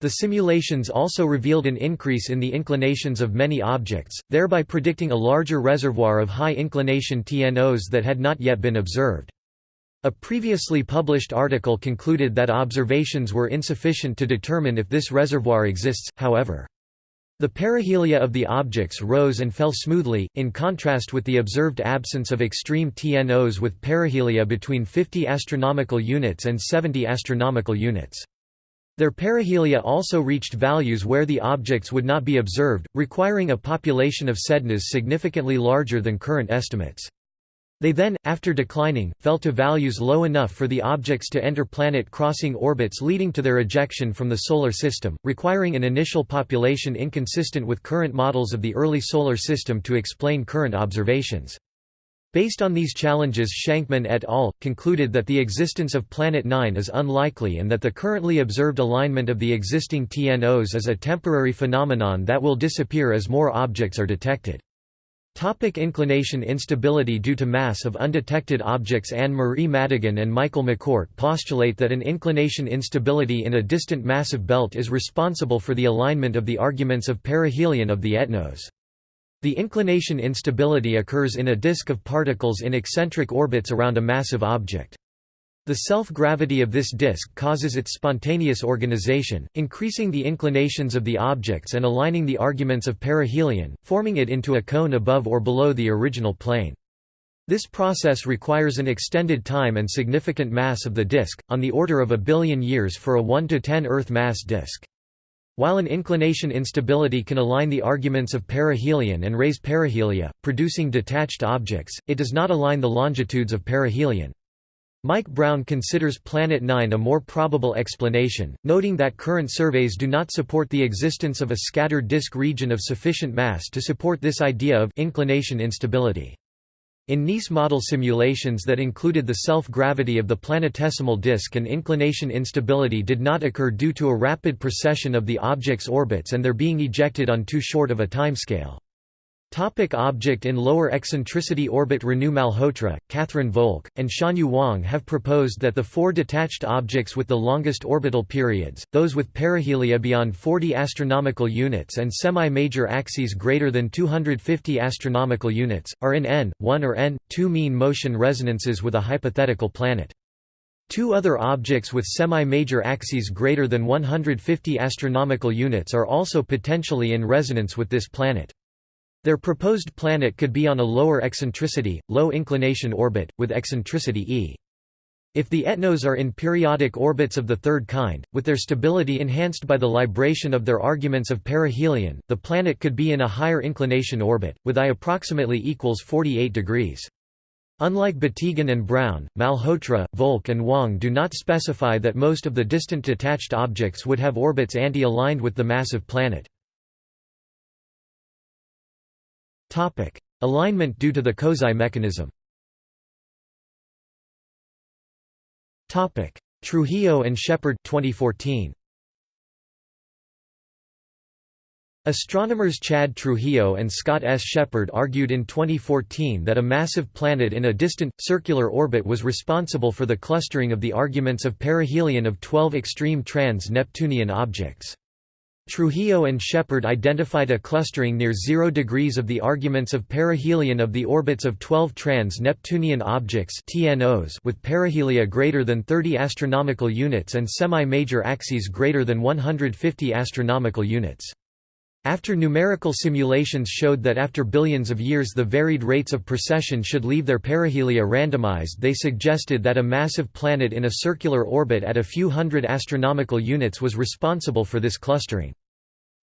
The simulations also revealed an increase in the inclinations of many objects, thereby predicting a larger reservoir of high-inclination TNOs that had not yet been observed. A previously published article concluded that observations were insufficient to determine if this reservoir exists, however. The perihelia of the objects rose and fell smoothly, in contrast with the observed absence of extreme TNOs with perihelia between 50 astronomical units and 70 astronomical units. Their perihelia also reached values where the objects would not be observed, requiring a population of sednas significantly larger than current estimates. They then, after declining, fell to values low enough for the objects to enter planet-crossing orbits leading to their ejection from the Solar System, requiring an initial population inconsistent with current models of the early Solar System to explain current observations. Based on these challenges Shankman et al. concluded that the existence of Planet 9 is unlikely and that the currently observed alignment of the existing TNOs is a temporary phenomenon that will disappear as more objects are detected. Topic inclination instability Due to mass of undetected objects Anne-Marie Madigan and Michael McCourt postulate that an inclination instability in a distant massive belt is responsible for the alignment of the arguments of perihelion of the ETNOs. The inclination instability occurs in a disk of particles in eccentric orbits around a massive object. The self-gravity of this disk causes its spontaneous organization, increasing the inclinations of the objects and aligning the arguments of perihelion, forming it into a cone above or below the original plane. This process requires an extended time and significant mass of the disk, on the order of a billion years for a 1 to 10 Earth mass disk. While an inclination instability can align the arguments of perihelion and raise perihelia, producing detached objects, it does not align the longitudes of perihelion. Mike Brown considers Planet 9 a more probable explanation, noting that current surveys do not support the existence of a scattered disk region of sufficient mass to support this idea of inclination instability. In NICE model simulations that included the self-gravity of the planetesimal disk and inclination instability did not occur due to a rapid precession of the object's orbits and their being ejected on too short of a timescale. Topic object in lower eccentricity orbit Renu Malhotra, Kathryn Volk, and Xianyu Wang have proposed that the four detached objects with the longest orbital periods, those with perihelia beyond 40 astronomical units and semi-major axes greater than 250 astronomical units, are in n, 1 or n2 mean motion resonances with a hypothetical planet. Two other objects with semi-major axes greater than 150 astronomical units are also potentially in resonance with this planet. Their proposed planet could be on a lower eccentricity, low inclination orbit, with eccentricity e. If the ETNOs are in periodic orbits of the third kind, with their stability enhanced by the libration of their arguments of perihelion, the planet could be in a higher inclination orbit, with I approximately equals 48 degrees. Unlike Batygin and Brown, Malhotra, Volk and Wang do not specify that most of the distant detached objects would have orbits anti-aligned with the massive planet. Alignment due to the Kozai mechanism Topic: Trujillo and Sheppard 2014. Astronomers Chad Trujillo and Scott S. Sheppard argued in 2014 that a massive planet in a distant, circular orbit was responsible for the clustering of the arguments of perihelion of 12 extreme trans-Neptunian objects. Trujillo and Sheppard identified a clustering near 0 degrees of the arguments of perihelion of the orbits of 12 trans-Neptunian objects TNOs with perihelia greater than 30 astronomical units and semi-major axes greater than 150 astronomical units. After numerical simulations showed that after billions of years the varied rates of precession should leave their perihelia randomized they suggested that a massive planet in a circular orbit at a few hundred astronomical units was responsible for this clustering.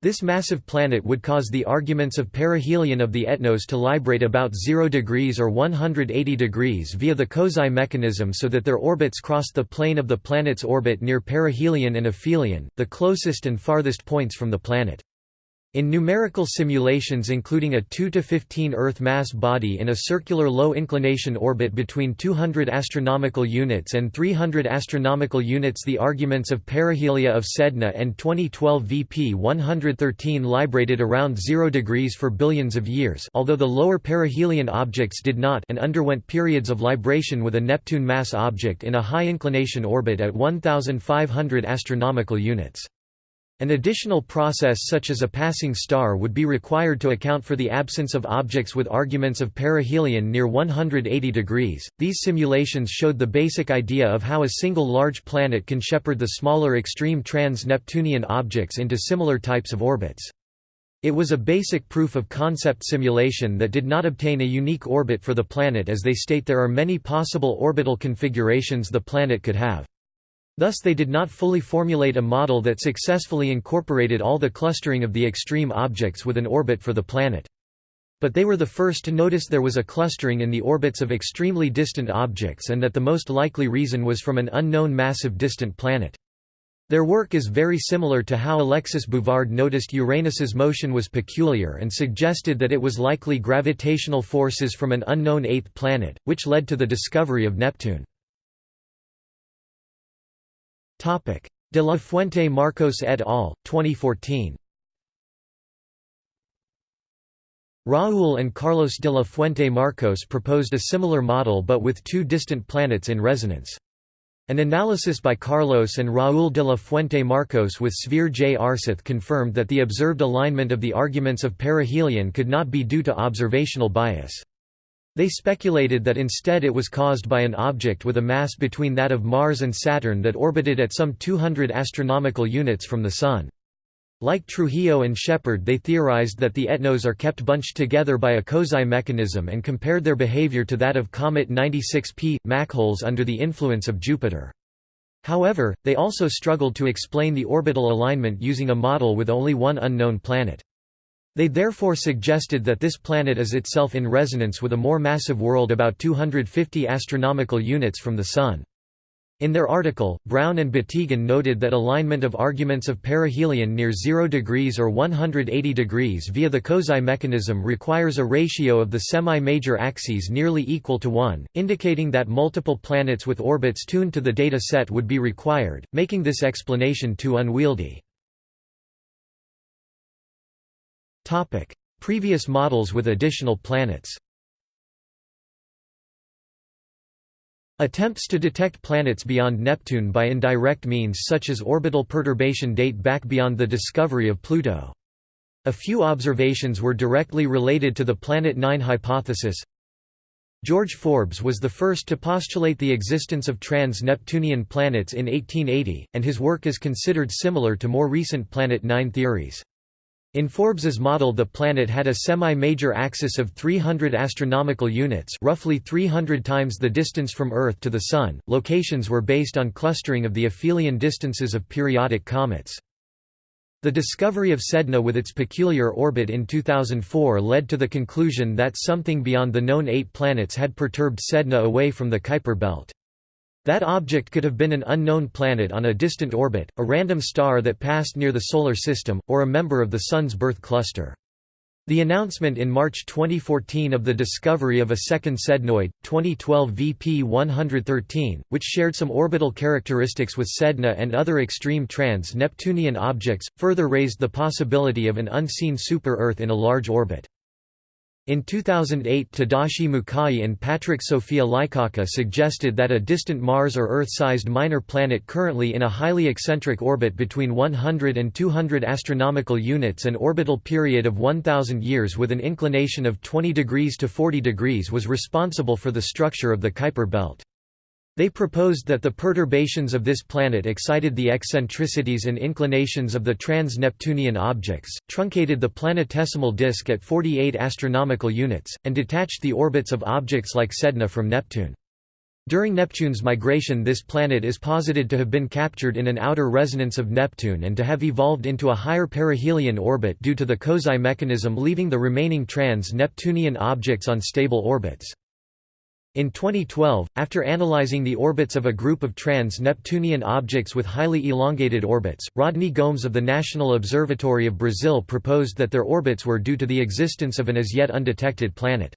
This massive planet would cause the arguments of perihelion of the ETNOs to librate about 0 degrees or 180 degrees via the Kozai mechanism so that their orbits cross the plane of the planet's orbit near perihelion and aphelion, the closest and farthest points from the planet. In numerical simulations including a 2 to 15 Earth mass body in a circular low inclination orbit between 200 astronomical units and 300 astronomical units the arguments of perihelia of Sedna and 2012 VP 113 librated around 0 degrees for billions of years although the lower perihelion objects did not and underwent periods of libration with a Neptune mass object in a high inclination orbit at 1500 astronomical units. An additional process such as a passing star would be required to account for the absence of objects with arguments of perihelion near 180 degrees. These simulations showed the basic idea of how a single large planet can shepherd the smaller extreme trans-Neptunian objects into similar types of orbits. It was a basic proof of concept simulation that did not obtain a unique orbit for the planet as they state there are many possible orbital configurations the planet could have. Thus they did not fully formulate a model that successfully incorporated all the clustering of the extreme objects with an orbit for the planet. But they were the first to notice there was a clustering in the orbits of extremely distant objects and that the most likely reason was from an unknown massive distant planet. Their work is very similar to how Alexis Bouvard noticed Uranus's motion was peculiar and suggested that it was likely gravitational forces from an unknown eighth planet, which led to the discovery of Neptune. De la Fuente Marcos et al., 2014. Raúl and Carlos de la Fuente Marcos proposed a similar model but with two distant planets in resonance. An analysis by Carlos and Raúl de la Fuente Marcos with Sverre J. Aarseth confirmed that the observed alignment of the arguments of perihelion could not be due to observational bias. They speculated that instead it was caused by an object with a mass between that of Mars and Saturn that orbited at some 200 astronomical units from the Sun. Like Trujillo and Sheppard they theorized that the ETNOs are kept bunched together by a Kozai mechanism and compared their behavior to that of Comet 96P, Machholz under the influence of Jupiter. However, they also struggled to explain the orbital alignment using a model with only one unknown planet. They therefore suggested that this planet is itself in resonance with a more massive world about 250 astronomical units from the Sun. In their article, Brown and Batygin noted that alignment of arguments of perihelion near 0 degrees or 180 degrees via the Kozai mechanism requires a ratio of the semi-major axes nearly equal to 1, indicating that multiple planets with orbits tuned to the data set would be required, making this explanation too unwieldy. Previous models with additional planets. Attempts to detect planets beyond Neptune by indirect means such as orbital perturbation date back beyond the discovery of Pluto. A few observations were directly related to the Planet 9 hypothesis. George Forbes was the first to postulate the existence of trans-Neptunian planets in 1880, and his work is considered similar to more recent Planet 9 theories. In Forbes's model the planet had a semi-major axis of 300 astronomical units roughly 300 times the distance from Earth to the Sun. Locations were based on clustering of the aphelion distances of periodic comets. The discovery of Sedna with its peculiar orbit in 2004 led to the conclusion that something beyond the known eight planets had perturbed Sedna away from the Kuiper belt. That object could have been an unknown planet on a distant orbit, a random star that passed near the Solar System, or a member of the Sun's birth cluster. The announcement in March 2014 of the discovery of a second sednoid, 2012 VP 113, which shared some orbital characteristics with Sedna and other extreme trans-Neptunian objects, further raised the possibility of an unseen super-Earth in a large orbit. In 2008 Tadashi Mukai and Patryk Sofia Lykawka suggested that a distant Mars or Earth-sized minor planet currently in a highly eccentric orbit between 100 and 200 astronomical units and orbital period of 1000 years with an inclination of 20 degrees to 40 degrees was responsible for the structure of the Kuiper belt. They proposed that the perturbations of this planet excited the eccentricities and inclinations of the trans-Neptunian objects, truncated the planetesimal disk at 48 astronomical units, and detached the orbits of objects like Sedna from Neptune. During Neptune's migration this planet is posited to have been captured in an outer resonance of Neptune and to have evolved into a higher perihelion orbit due to the Kozai mechanism leaving the remaining trans-Neptunian objects on stable orbits. In 2012, after analyzing the orbits of a group of trans-Neptunian objects with highly elongated orbits, Rodney Gomes of the National Observatory of Brazil proposed that their orbits were due to the existence of an as yet undetected planet.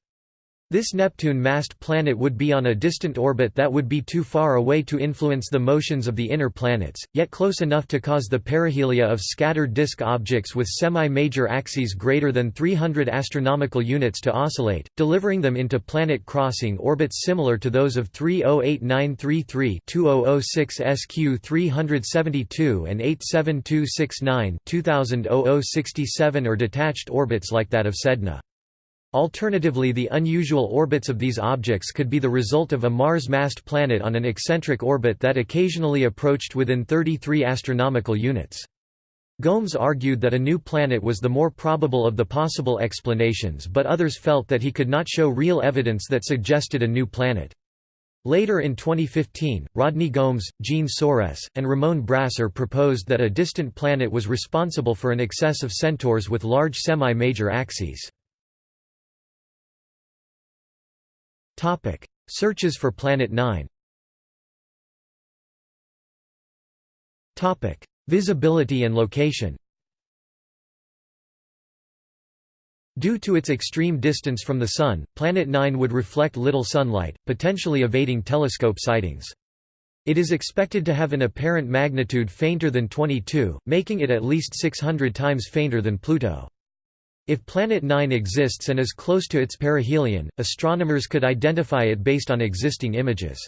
This Neptune-massed planet would be on a distant orbit that would be too far away to influence the motions of the inner planets, yet close enough to cause the perihelia of scattered disk objects with semi-major axes greater than 300 astronomical units to oscillate, delivering them into planet-crossing orbits similar to those of 308933 2006 SQ372 and 87269 2000 or detached orbits like that of Sedna. Alternatively the unusual orbits of these objects could be the result of a Mars-massed planet on an eccentric orbit that occasionally approached within 33 astronomical units. Gomes argued that a new planet was the more probable of the possible explanations but others felt that he could not show real evidence that suggested a new planet. Later in 2015, Rodney Gomes, Jean Soares, and Ramon Brasser proposed that a distant planet was responsible for an excess of centaurs with large semi-major axes. Topic: Searches for Planet 9. Topic: Visibility and location. Due to its extreme distance from the Sun, Planet 9 would reflect little sunlight, potentially evading telescope sightings. It is expected to have an apparent magnitude fainter than 22, making it at least 600 times fainter than Pluto. If Planet 9 exists and is close to its perihelion, astronomers could identify it based on existing images.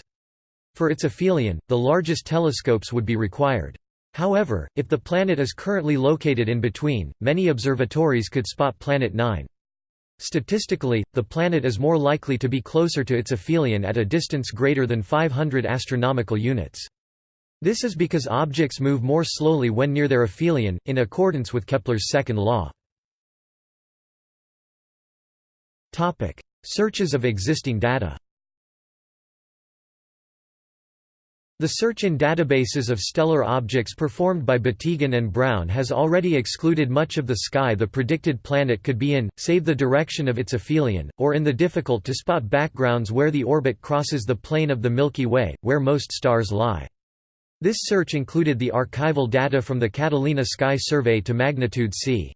For its aphelion, the largest telescopes would be required. However, if the planet is currently located in between, many observatories could spot Planet 9. Statistically, the planet is more likely to be closer to its aphelion at a distance greater than 500 astronomical units. This is because objects move more slowly when near their aphelion, in accordance with Kepler's second law. Topic: Searches of existing data. The search in databases of stellar objects performed by Batygin and Brown has already excluded much of the sky the predicted planet could be in, save the direction of its aphelion, or in the difficult-to-spot backgrounds where the orbit crosses the plane of the Milky Way, where most stars lie. This search included the archival data from the Catalina Sky Survey to magnitude c.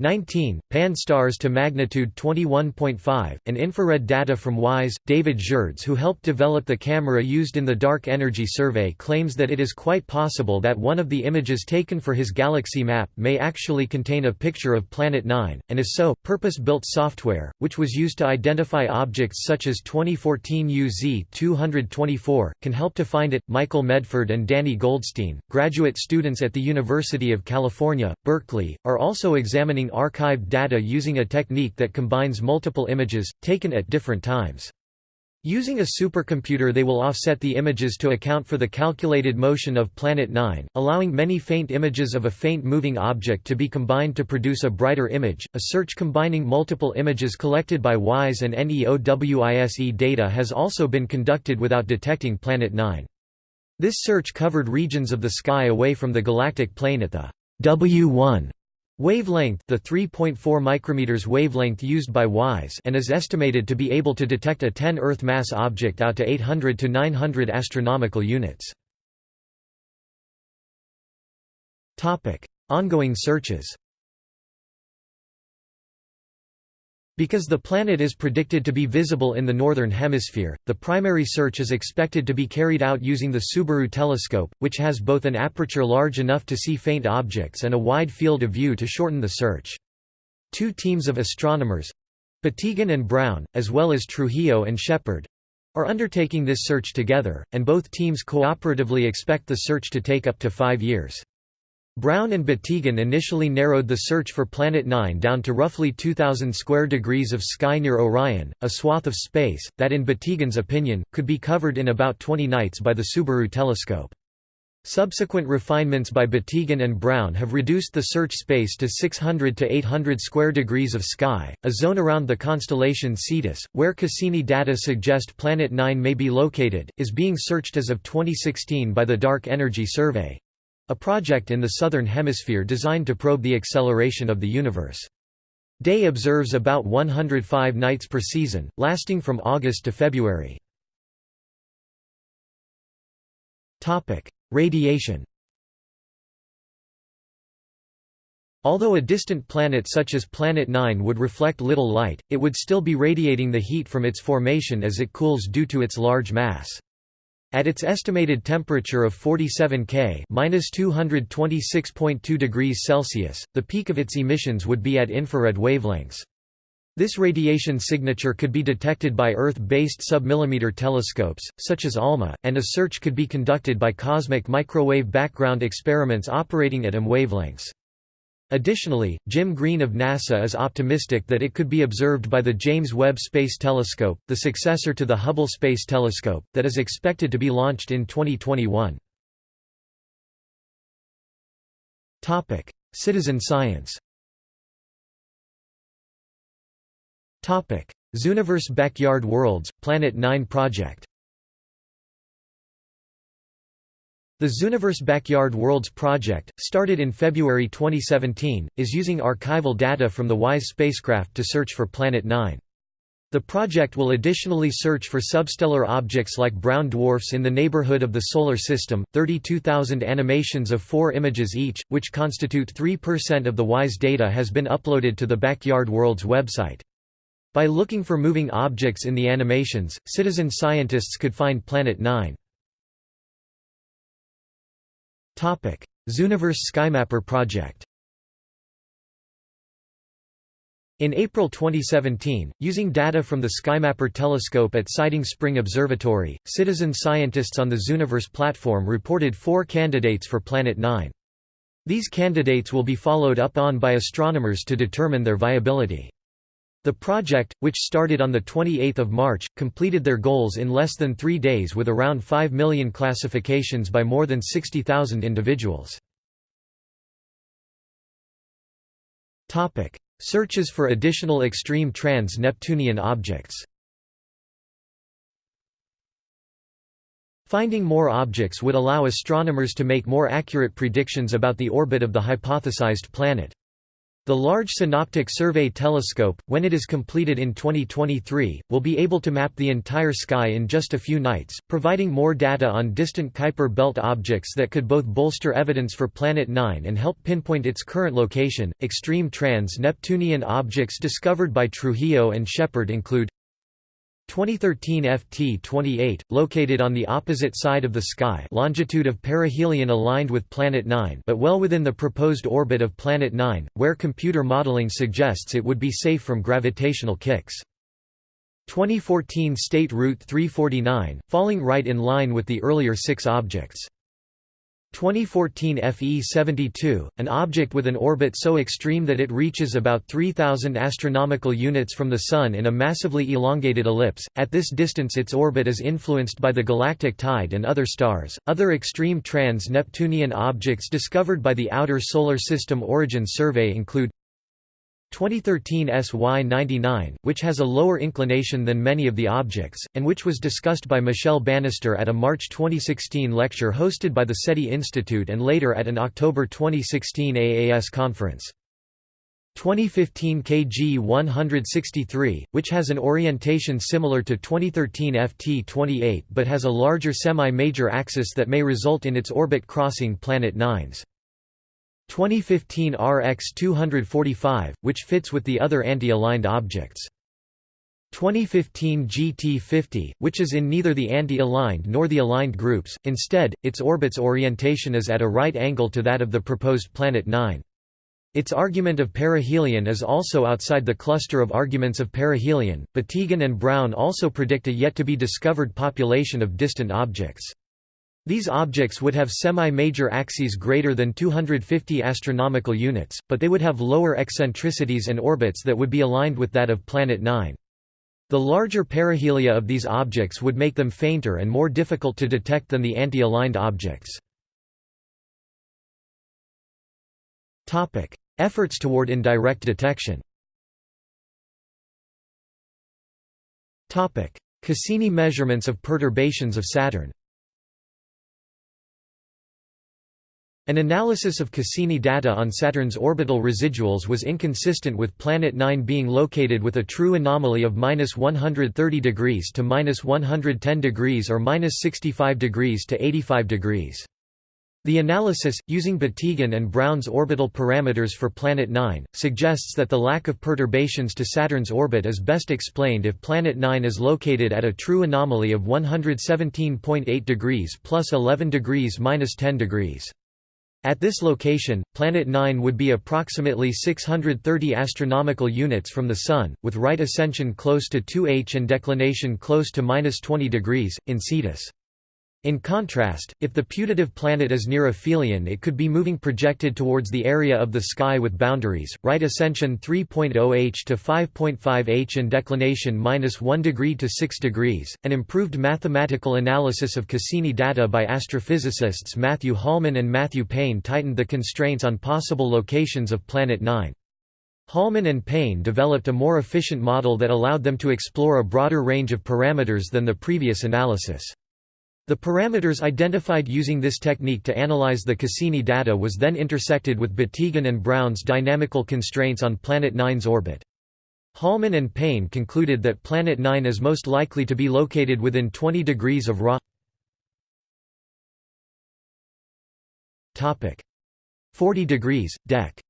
19, Pan-STARRS to magnitude 21.5, and infrared data from WISE. David Gerdes who helped develop the camera used in the Dark Energy Survey claims that it is quite possible that one of the images taken for his galaxy map may actually contain a picture of Planet 9, and if so, purpose-built software, which was used to identify objects such as 2014 UZ-224, can help to find it. Michael Medford and Danny Goldstein, graduate students at the University of California, Berkeley, are also examining archived data using a technique that combines multiple images, taken at different times. Using a supercomputer they will offset the images to account for the calculated motion of Planet 9, allowing many faint images of a faint moving object to be combined to produce a brighter image. A search combining multiple images collected by WISE and NEOWISE data has also been conducted without detecting Planet 9. This search covered regions of the sky away from the galactic plane at the W1 Wavelength the 3.4 micrometers wavelength used by WISE and is estimated to be able to detect a 10 Earth mass object out to 800 to 900 astronomical units. Topic: Ongoing searches. Because the planet is predicted to be visible in the Northern Hemisphere, the primary search is expected to be carried out using the Subaru telescope, which has both an aperture large enough to see faint objects and a wide field of view to shorten the search. Two teams of astronomers—Batygin and Brown, as well as Trujillo and Sheppard—are undertaking this search together, and both teams cooperatively expect the search to take up to five years. Brown and Batygin initially narrowed the search for Planet 9 down to roughly 2,000 square degrees of sky near Orion, a swath of space, that in Batygin's opinion, could be covered in about 20 nights by the Subaru telescope. Subsequent refinements by Batygin and Brown have reduced the search space to 600 to 800 square degrees of sky, a zone around the constellation Cetus, where Cassini data suggest Planet 9 may be located, is being searched as of 2016 by the Dark Energy Survey a project in the Southern Hemisphere designed to probe the acceleration of the universe. Day observes about 105 nights per season, lasting from August to February. Radiation Although a distant planet such as Planet 9 would reflect little light, it would still be radiating the heat from its formation as it cools due to its large mass. At its estimated temperature of 47 K (-226.2 degrees Celsius), the peak of its emissions would be at infrared wavelengths. This radiation signature could be detected by Earth-based submillimeter telescopes, such as ALMA, and a search could be conducted by cosmic microwave background experiments operating at EM wavelengths. Additionally, Jim Green of NASA is optimistic that it could be observed by the James Webb Space Telescope, the successor to the Hubble Space Telescope, that is expected to be launched in 2021. Topic: Citizen science Topic: Zooniverse Backyard Worlds, Planet 9 project The Zooniverse Backyard Worlds project, started in February 2017, is using archival data from the WISE spacecraft to search for Planet 9. The project will additionally search for substellar objects like brown dwarfs in the neighborhood of the Solar System, 32,000 animations of four images each, which constitute 3% of the WISE data has been uploaded to the Backyard Worlds website. By looking for moving objects in the animations, citizen scientists could find Planet 9. Zooniverse SkyMapper project In April 2017, using data from the SkyMapper telescope at Siding Spring Observatory, citizen scientists on the Zooniverse platform reported four candidates for Planet 9. These candidates will be followed up on by astronomers to determine their viability. The project, which started on 28 March, completed their goals in less than three days with around 5 million classifications by more than 60,000 individuals. Searches for additional extreme trans-Neptunian objects Finding more objects would allow astronomers to make more accurate predictions about the orbit of the hypothesized planet. The Large Synoptic Survey Telescope, when it is completed in 2023, will be able to map the entire sky in just a few nights, providing more data on distant Kuiper belt objects that could both bolster evidence for Planet 9 and help pinpoint its current location. Extreme trans Neptunian objects discovered by Trujillo and Sheppard include 2013 FT28, located on the opposite side of the sky longitude of perihelion aligned with Planet 9 but well within the proposed orbit of Planet 9, where computer modeling suggests it would be safe from gravitational kicks. 2014 State Route 349, falling right in line with the earlier six objects. 2014 FE72, an object with an orbit so extreme that it reaches about 3000 astronomical units from the sun in a massively elongated ellipse. At this distance its orbit is influenced by the galactic tide and other stars. Other extreme trans-Neptunian objects discovered by the Outer Solar System Origins Survey include 2013 SY99, which has a lower inclination than many of the objects, and which was discussed by Michelle Bannister at a March 2016 lecture hosted by the SETI Institute and later at an October 2016 AAS conference. 2015 KG 163, which has an orientation similar to 2013 FT 28 but has a larger semi-major axis that may result in its orbit crossing Planet 9's 2015 RX 245, which fits with the other anti-aligned objects. 2015 GT50, which is in neither the anti-aligned nor the aligned groups, instead, its orbit's orientation is at a right angle to that of the proposed Planet 9. Its argument of perihelion is also outside the cluster of arguments of perihelion. Batygin and Brown also predict a yet to be discovered population of distant objects. These objects would have semi-major axes greater than 250 astronomical units, but they would have lower eccentricities and orbits that would be aligned with that of Planet 9. The larger perihelia of these objects would make them fainter and more difficult to detect than the anti-aligned objects. Efforts toward indirect detection Cassini measurements of perturbations of Saturn An analysis of Cassini data on Saturn's orbital residuals was inconsistent with Planet 9 being located with a true anomaly of 130 degrees to 110 degrees or 65 degrees to 85 degrees. The analysis, using Batygin and Brown's orbital parameters for Planet 9, suggests that the lack of perturbations to Saturn's orbit is best explained if Planet 9 is located at a true anomaly of 117.8 degrees plus 11 degrees minus 10 degrees. At this location, Planet 9 would be approximately 630 astronomical units from the Sun, with right ascension close to 2h and declination close to 20 degrees, in Cetus. In contrast, if the putative planet is near aphelion it could be moving projected towards the area of the sky with boundaries, right ascension 3.0 h to 5.5 h and declination minus 1 degree to 6 degrees. An improved mathematical analysis of Cassini data by astrophysicists Matthew Holman and Matthew Payne tightened the constraints on possible locations of Planet 9. Holman and Payne developed a more efficient model that allowed them to explore a broader range of parameters than the previous analysis. The parameters identified using this technique to analyze the Cassini data was then intersected with Batygin and Brown's dynamical constraints on Planet 9's orbit. Holman and Payne concluded that Planet 9 is most likely to be located within 20 degrees of Ra 40 degrees, dec.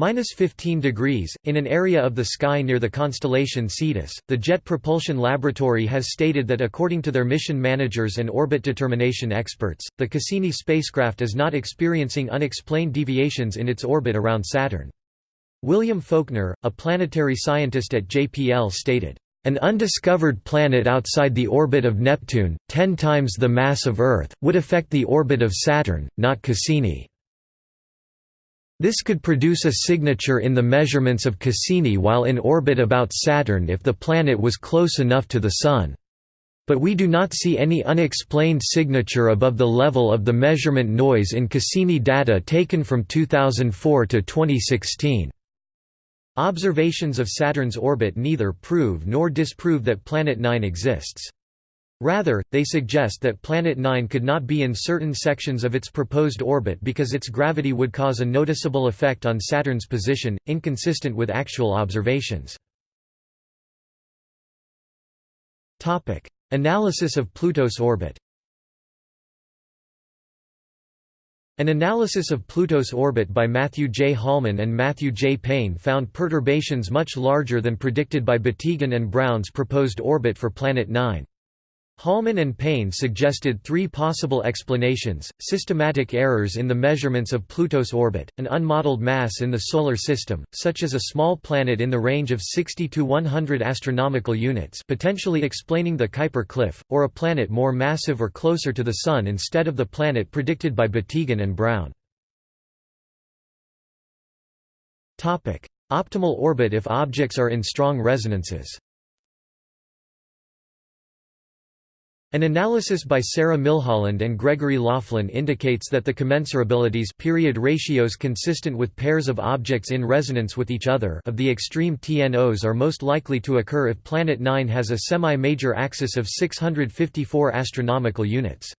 Minus 15 degrees, in an area of the sky near the constellation Cetus, the Jet Propulsion Laboratory has stated that according to their mission managers and orbit determination experts, the Cassini spacecraft is not experiencing unexplained deviations in its orbit around Saturn. William Folkner, a planetary scientist at JPL stated, "...an undiscovered planet outside the orbit of Neptune, ten times the mass of Earth, would affect the orbit of Saturn, not Cassini." This could produce a signature in the measurements of Cassini while in orbit about Saturn if the planet was close enough to the Sun. But we do not see any unexplained signature above the level of the measurement noise in Cassini data taken from 2004 to 2016. Observations of Saturn's orbit neither prove nor disprove that Planet 9 exists. Rather, they suggest that Planet 9 could not be in certain sections of its proposed orbit because its gravity would cause a noticeable effect on Saturn's position, inconsistent with actual observations. Analysis of Pluto's orbit An analysis of Pluto's orbit by Matthew J. Holman and Matthew J. Payne found perturbations much larger than predicted by Batygin and Brown's proposed orbit for Planet 9. Holman and Payne suggested three possible explanations, systematic errors in the measurements of Pluto's orbit, an unmodeled mass in the Solar System, such as a small planet in the range of 60 to 100 astronomical units potentially explaining the Kuiper cliff, or a planet more massive or closer to the Sun instead of the planet predicted by Batygin and Brown. Optimal orbit if objects are in strong resonances An analysis by Sarah Millholland and Gregory Laughlin indicates that the commensurabilities period ratios consistent with pairs of objects in resonance with each other of the extreme TNOs are most likely to occur if Planet 9 has a semi-major axis of 654 astronomical units.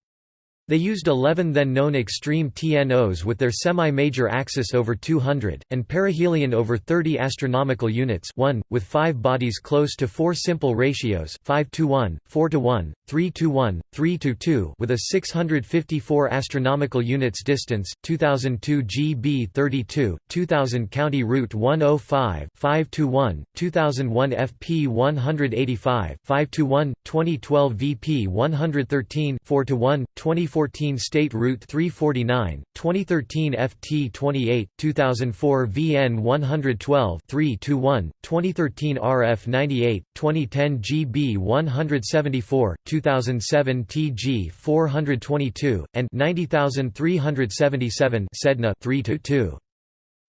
They used 11 then-known extreme TNOs with their semi-major axis over 200, and perihelion over 30 astronomical units 1, with five bodies close to four simple ratios 5 to 1, 4 to 1, 3 to 1, 3 to 2 with a 654 astronomical units distance, 2002 GB 32, 2000 County Route 105 5 to 1, 2001 FP 185 5 to 1, 2012 VP 113 4 to 1, 24 2014 State Route 349, 2013 FT 28, 2004 VN 112 321, 2013 RF 98, 2010 GB 174, 2007 TG 422, and 90377 Sedna 3 2.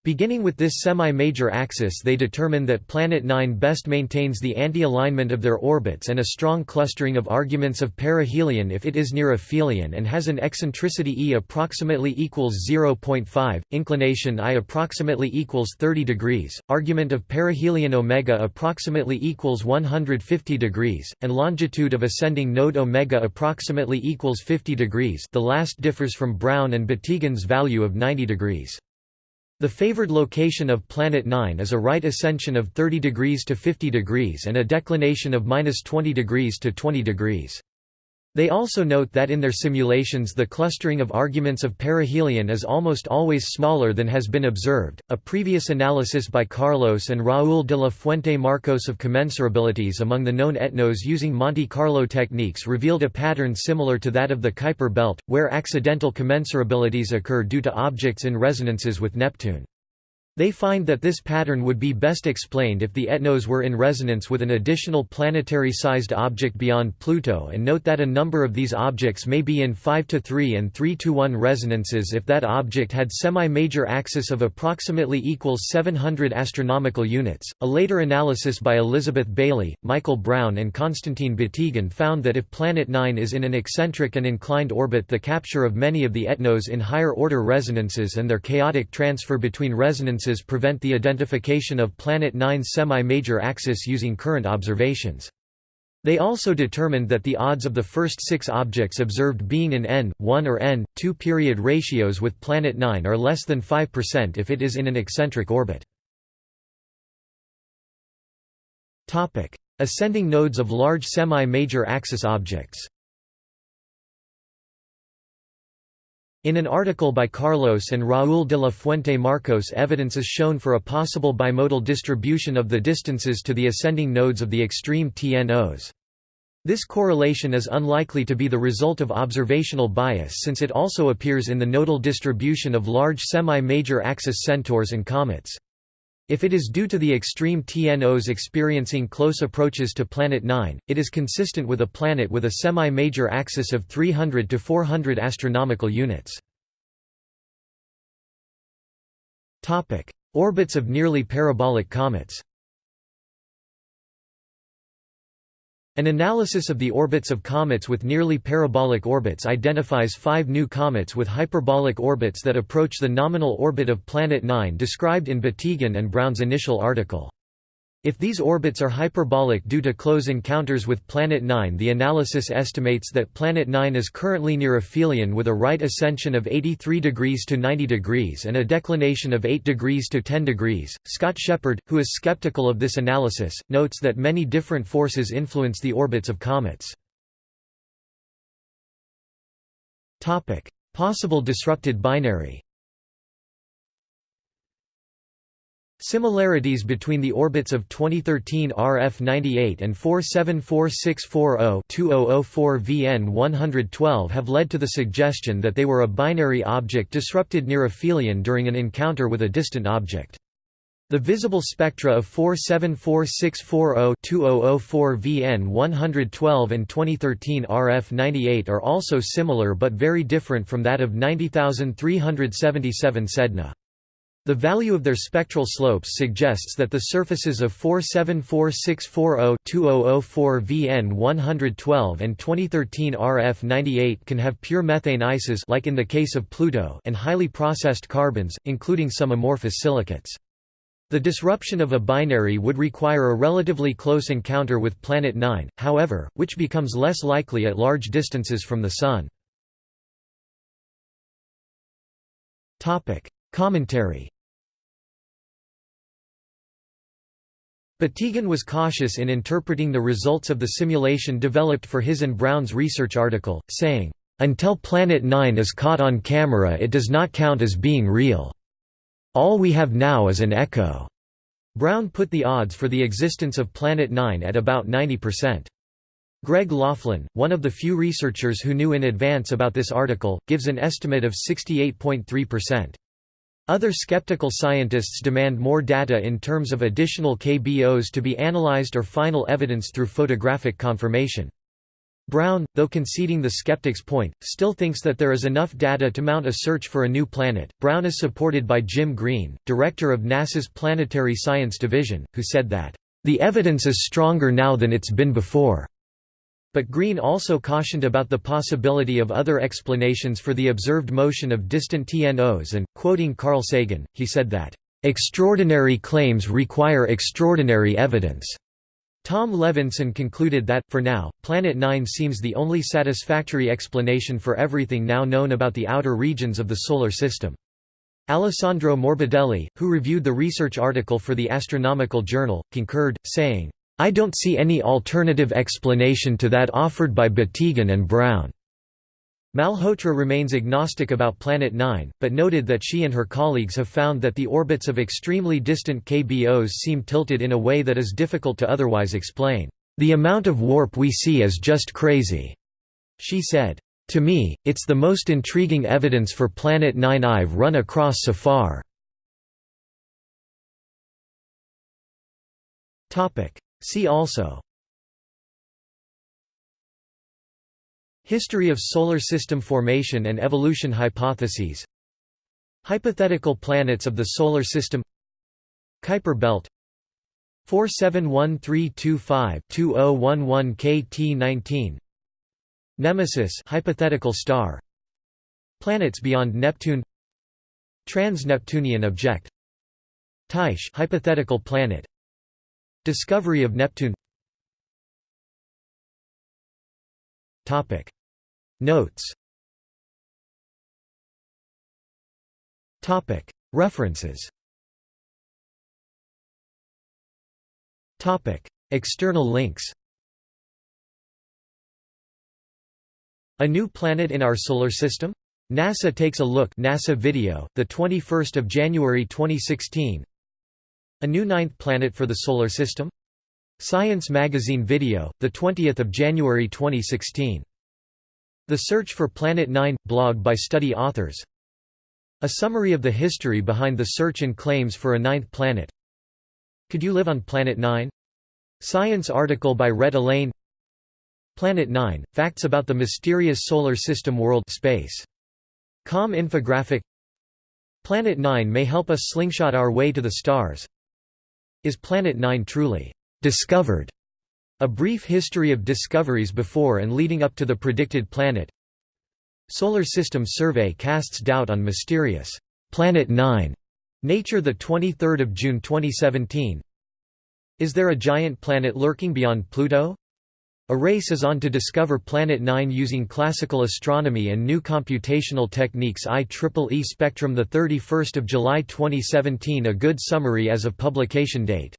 Beginning with this semi-major axis they determine that Planet 9 best maintains the anti-alignment of their orbits and a strong clustering of arguments of perihelion if it is near aphelion and has an eccentricity e approximately equals 0.5, inclination i approximately equals 30 degrees, argument of perihelion omega approximately equals 150 degrees, and longitude of ascending node omega approximately equals 50 degrees the last differs from Brown and Batygin's value of 90 degrees. The favored location of Planet 9 is a right ascension of 30 degrees to 50 degrees and a declination of minus 20 degrees to 20 degrees. They also note that in their simulations the clustering of arguments of perihelion is almost always smaller than has been observed. A previous analysis by Carlos and Raúl de la Fuente Marcos of commensurabilities among the known ETNOs using Monte Carlo techniques revealed a pattern similar to that of the Kuiper belt, where accidental commensurabilities occur due to objects in resonances with Neptune. They find that this pattern would be best explained if the ETNOs were in resonance with an additional planetary-sized object beyond Pluto and note that a number of these objects may be in 5-3 and 3-1 resonances if that object had semi-major axis of approximately equals 700 astronomical units. A later analysis by Elizabeth Bailey, Michael Brown and Konstantin Batygin found that if Planet 9 is in an eccentric and inclined orbit the capture of many of the ETNOs in higher order resonances and their chaotic transfer between resonances prevent the identification of Planet 9's semi-major axis using current observations. They also determined that the odds of the first six objects observed being in n, 1 or n, 2 period ratios with Planet 9 are less than 5% if it is in an eccentric orbit. Ascending nodes of large semi-major axis objects In an article by Carlos and Raúl de la Fuente Marcos evidence is shown for a possible bimodal distribution of the distances to the ascending nodes of the extreme TNOs. This correlation is unlikely to be the result of observational bias since it also appears in the nodal distribution of large semi-major axis centaurs and comets. If it is due to the extreme TNOs experiencing close approaches to Planet 9, it is consistent with a planet with a semi-major axis of 300 to 400 astronomical units. Orbits of nearly parabolic comets An analysis of the orbits of comets with nearly parabolic orbits identifies five new comets with hyperbolic orbits that approach the nominal orbit of Planet 9 described in Batygin and Brown's initial article. If these orbits are hyperbolic due to close encounters with Planet 9 the analysis estimates that Planet 9 is currently near aphelion with a right ascension of 83 degrees to 90 degrees and a declination of 8 degrees to 10 degrees. Scott Sheppard, who is skeptical of this analysis, notes that many different forces influence the orbits of comets. Possible disrupted binary Similarities between the orbits of 2013 RF98 and 474640-2004 VN112 have led to the suggestion that they were a binary object disrupted near aphelion during an encounter with a distant object. The visible spectra of 474640-2004 VN112 and 2013 RF98 are also similar but very different from that of 90377 Sedna. The value of their spectral slopes suggests that the surfaces of 474640-2004 VN112 and 2013 RF98 can have pure methane ices like in the case of Pluto and highly processed carbons, including some amorphous silicates. The disruption of a binary would require a relatively close encounter with Planet 9, however, which becomes less likely at large distances from the Sun. Commentary Batygin was cautious in interpreting the results of the simulation developed for his and Brown's research article, saying, "...until Planet 9 is caught on camera it does not count as being real. All we have now is an echo." Brown put the odds for the existence of Planet 9 at about 90%. Greg Laughlin, one of the few researchers who knew in advance about this article, gives an estimate of 68.3%. Other skeptical scientists demand more data in terms of additional KBOs to be analyzed or final evidence through photographic confirmation. Brown, though conceding the skeptic's point, still thinks that there is enough data to mount a search for a new planet. Brown is supported by Jim Green, director of NASA's Planetary Science Division, who said that, The evidence is stronger now than it's been before. But Green also cautioned about the possibility of other explanations for the observed motion of distant TNOs and, quoting Carl Sagan, he said that, Extraordinary claims require extraordinary evidence. Tom Levenson concluded that, for now, Planet 9 seems the only satisfactory explanation for everything now known about the outer regions of the Solar System. Alessandro Morbidelli, who reviewed the research article for the Astronomical Journal, concurred, saying, I don't see any alternative explanation to that offered by Batygin and Brown. Malhotra remains agnostic about Planet 9, but noted that she and her colleagues have found that the orbits of extremely distant KBOs seem tilted in a way that is difficult to otherwise explain. The amount of warp we see is just crazy, she said. To me, it's the most intriguing evidence for Planet 9 I've run across so far. See also History of Solar System formation and evolution hypotheses Hypothetical planets of the Solar System Kuiper belt 471325-2011 KT19 Nemesis hypothetical star Planets beyond Neptune Trans-Neptunian object Tyche hypothetical planet Discovery of Neptune. Topic. Notes. References. External links. A New Planet in Our Solar System? NASA takes a look. NASA video, the 21st of January 2016. A new ninth planet for the solar system? Science magazine video, the 20th of January 2016. The Search for Planet 9 – blog by study authors A summary of the history behind the search and claims for a ninth planet Could you live on Planet 9? Science article by Rhett Allain Planet 9 – Facts about the mysterious solar system world space. Com infographic Planet 9 may help us slingshot our way to the stars Is Planet 9 truly discovered? A brief history of discoveries before and leading up to the predicted planet Solar System Survey casts doubt on mysterious Planet 9. Nature 23 June 2017 Is there a giant planet lurking beyond Pluto? A race is on to discover Planet 9 using classical astronomy and new computational techniques. IEEE Spectrum 31 July 2017 A good summary as of publication date